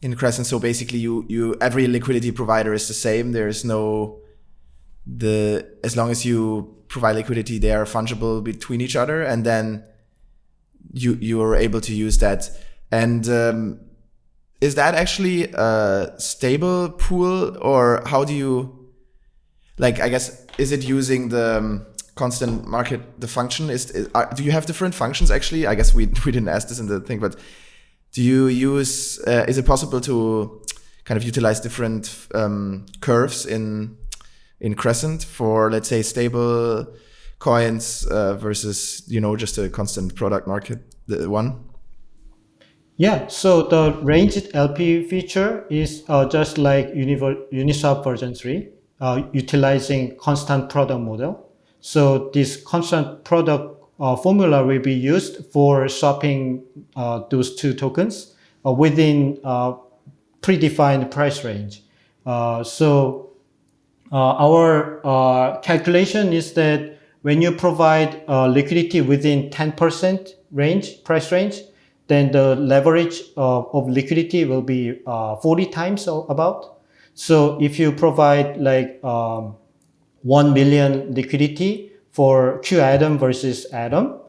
in Crescent. So basically, you you every liquidity provider is the same. There is no the as long as you provide liquidity, they are fungible between each other, and then you you are able to use that. And um, is that actually a stable pool, or how do you? like I guess is it using the um, constant market the function is, is are, do you have different functions actually I guess we we didn't ask this in the thing but do you use uh, is it possible to kind of utilize different um, curves in in Crescent for let's say stable coins uh, versus you know just a constant product market one yeah, so the ranged LP feature is uh, just like Uniswap version 3 uh, utilizing constant product model. So this constant product uh, formula will be used for swapping uh, those two tokens uh, within uh, predefined price range. So our calculation is that when you provide liquidity within 10% range, price range, then the leverage of, of liquidity will be 40 times about. So if you provide like um, 1 million liquidity for Q Atom versus Atom,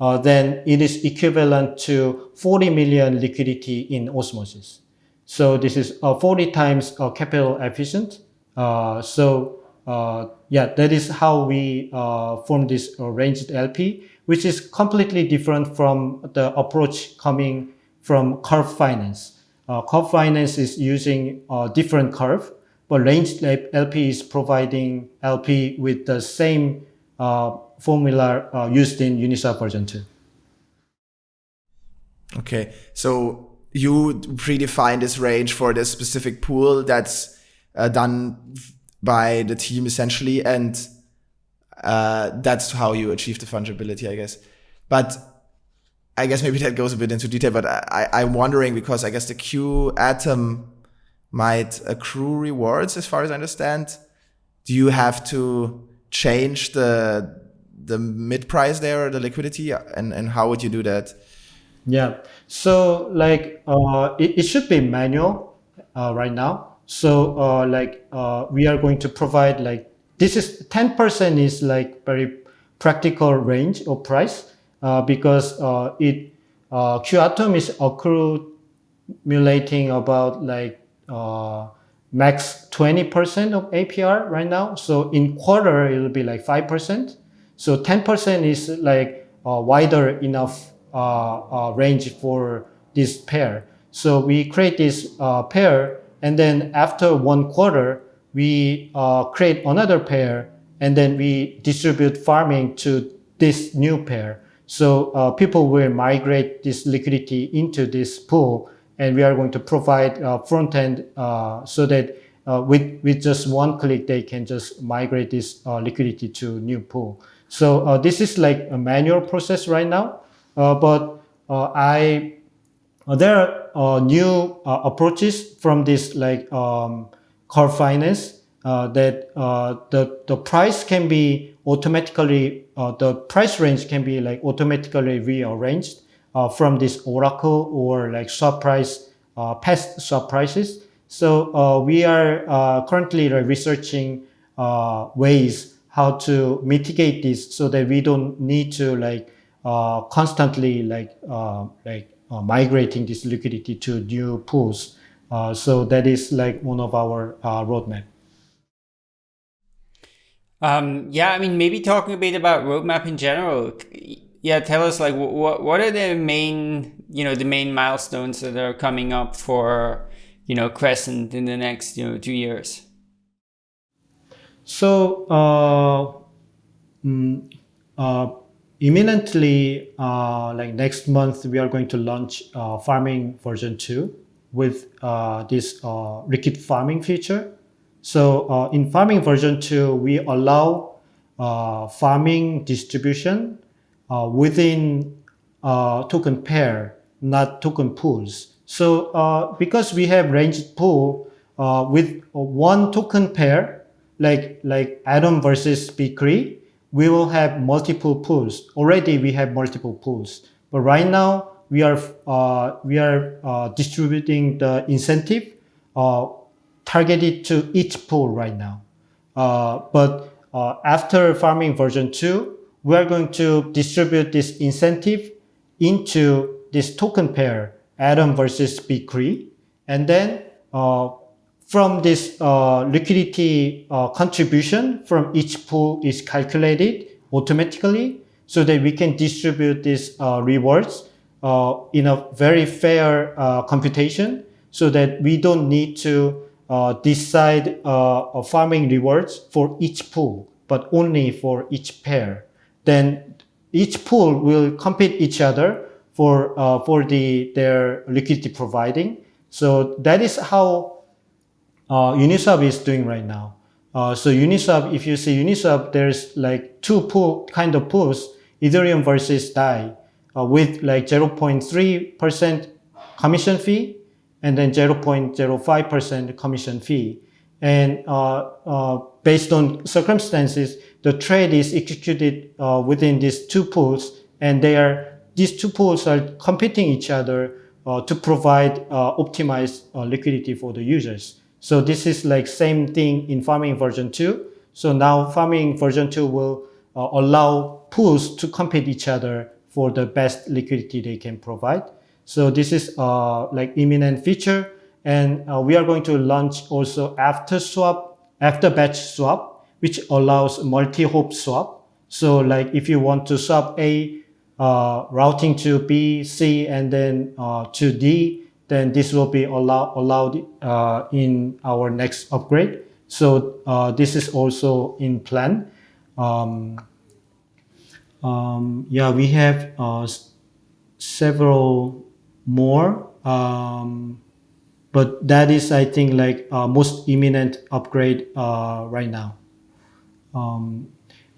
uh, then it is equivalent to 40 million liquidity in osmosis. So this is uh, 40 times uh, capital efficient. Uh, so uh, yeah, that is how we uh, form this ranged LP, which is completely different from the approach coming from curve finance. Uh, curve finance is using a different curve, but ranged LP is providing LP with the same uh, formula uh, used in Uniswap version 2. Okay, so you predefine this range for this specific pool that's uh, done by the team essentially, and uh, that's how you achieve the fungibility, I guess. But I guess maybe that goes a bit into detail, but I, I'm wondering because I guess the Q atom might accrue rewards as far as I understand. Do you have to change the the mid price there or the liquidity and, and how would you do that? Yeah. So like uh, it, it should be manual uh, right now. So uh, like uh, we are going to provide like this is 10% is like very practical range or price uh, because uh, it uh, Q atom is accumulating about like max 20% of APR right now. So in quarter, it'll be like 5%. So 10% is like wider enough range for this pair. So we create this pair and then after one quarter, we uh, create another pair and then we distribute farming to this new pair. So uh, people will migrate this liquidity into this pool and we are going to provide uh, front end uh, so that uh, with, with just one click, they can just migrate this uh, liquidity to new pool. So this is like a manual process right now. but I Uh, there are new uh, approaches from this like um, Curve finance uh, that the the price can be automatically the price range can be like automatically rearranged from this Oracle or like swap price past swap prices. So we are currently researching ways how to mitigate this so that we don't need to like uh, constantly like uh, like uh, migrating this liquidity to new pools. Uh, so that is like one of our uh, roadmap. Um, yeah, I mean, maybe talking a bit about roadmap in general. Yeah, tell us like what what are the main you know the main milestones that are coming up for you know Crescent in the next you know two years. So, uh, mm, uh, imminently, uh, like next month, we are going to launch uh, farming version 2 with uh, this uh, liquid farming feature. So in farming version 2, we allow farming distribution within token pair, not token pools. So because we have ranged pool with one token pair, like like Atom versus B-Cre, we will have multiple pools. Already we have multiple pools, but right now we are uh, we are uh, distributing the incentive uh, targeted to each pool right now. Uh, but uh, after farming version two, we are going to distribute this incentive into this token pair, Atom versus B-Cre, and then uh, from this uh, liquidity uh, contribution from each pool is calculated automatically so that we can distribute these uh, rewards uh, in a very fair uh, computation so that we don't need to uh, decide farming rewards for each pool, but only for each pair. Then each pool will compete each other for, for the, their liquidity providing. So that is how uh, Uniswap is doing right now. Uh, so Uniswap, if you see Uniswap, there's like two pool kind of pools, Ethereum versus DAI, uh, with like 0.3% commission fee and then 0.05% commission fee. And uh, uh, based on circumstances, the trade is executed uh, within these two pools, and they are these two pools are competing each other to provide optimized liquidity for the users. So this is like same thing in farming version 2. So now farming version 2 will uh, allow pools to compete each other for the best liquidity they can provide. So this is uh, like imminent feature. And uh, we are going to launch also after swap, after batch swap, which allows multi-hop swap. So like if you want to swap A uh, routing to B, C, and then uh, to D, then this will be allow, allowed uh, in our next upgrade. So uh, this is also in plan. Um, um, yeah, we have uh, several more, um, but that is, I think, like uh, most imminent upgrade uh, right now. Um,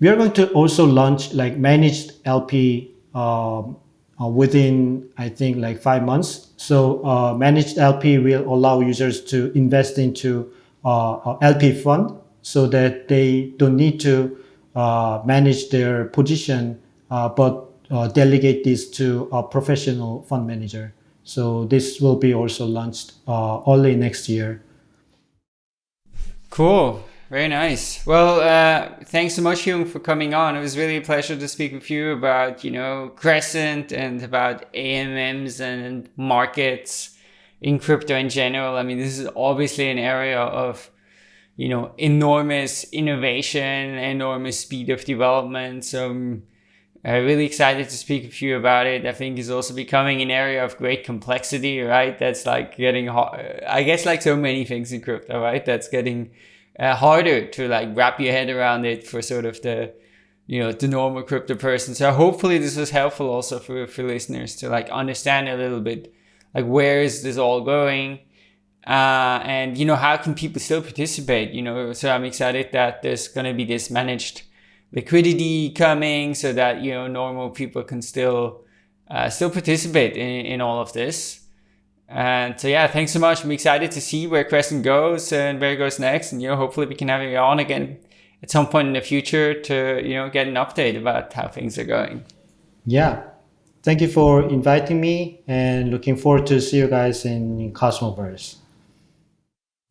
we are going to also launch like managed LP um, uh, within, I think, like five months. So uh, managed LP will allow users to invest into uh, LP fund so that they don't need to uh, manage their position, uh, but uh, delegate this to a professional fund manager. So this will be also launched early next year. Cool. Very nice. Well, uh, thanks so much, Hyung, for coming on. It was really a pleasure to speak with you about, you know, Crescent and about AMMs and markets in crypto in general. I mean, this is obviously an area of, you know, enormous innovation, enormous speed of development. So I'm uh, really excited to speak with you about it. I think it's also becoming an area of great complexity, right? That's like getting hard. I guess like so many things in crypto, right? That's getting uh, harder to like wrap your head around it for sort of the you know the normal crypto person. So hopefully this was helpful also for for listeners to like understand a little bit like where is this all going? Uh, and you know how can people still participate? You know so i'm excited that there's going to be this managed liquidity coming so that you know normal people can still uh, still participate in, in all of this. And so yeah, thanks so much. I'm excited to see where Crescent goes and where it goes next. And you know, hopefully we can have you on again at some point in the future to you know get an update about how things are going. Yeah, thank you for inviting me, and looking forward to see you guys in, in Cosmoverse.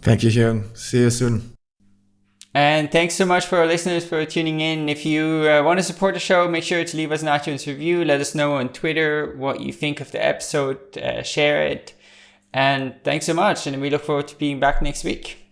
Thank you, Hyung. See you soon. And thanks so much for our listeners for tuning in. If you uh, want to support the show, make sure to leave us an iTunes review. Let us know on Twitter what you think of the episode. Uh, share it. And thanks so much. And we look forward to being back next week.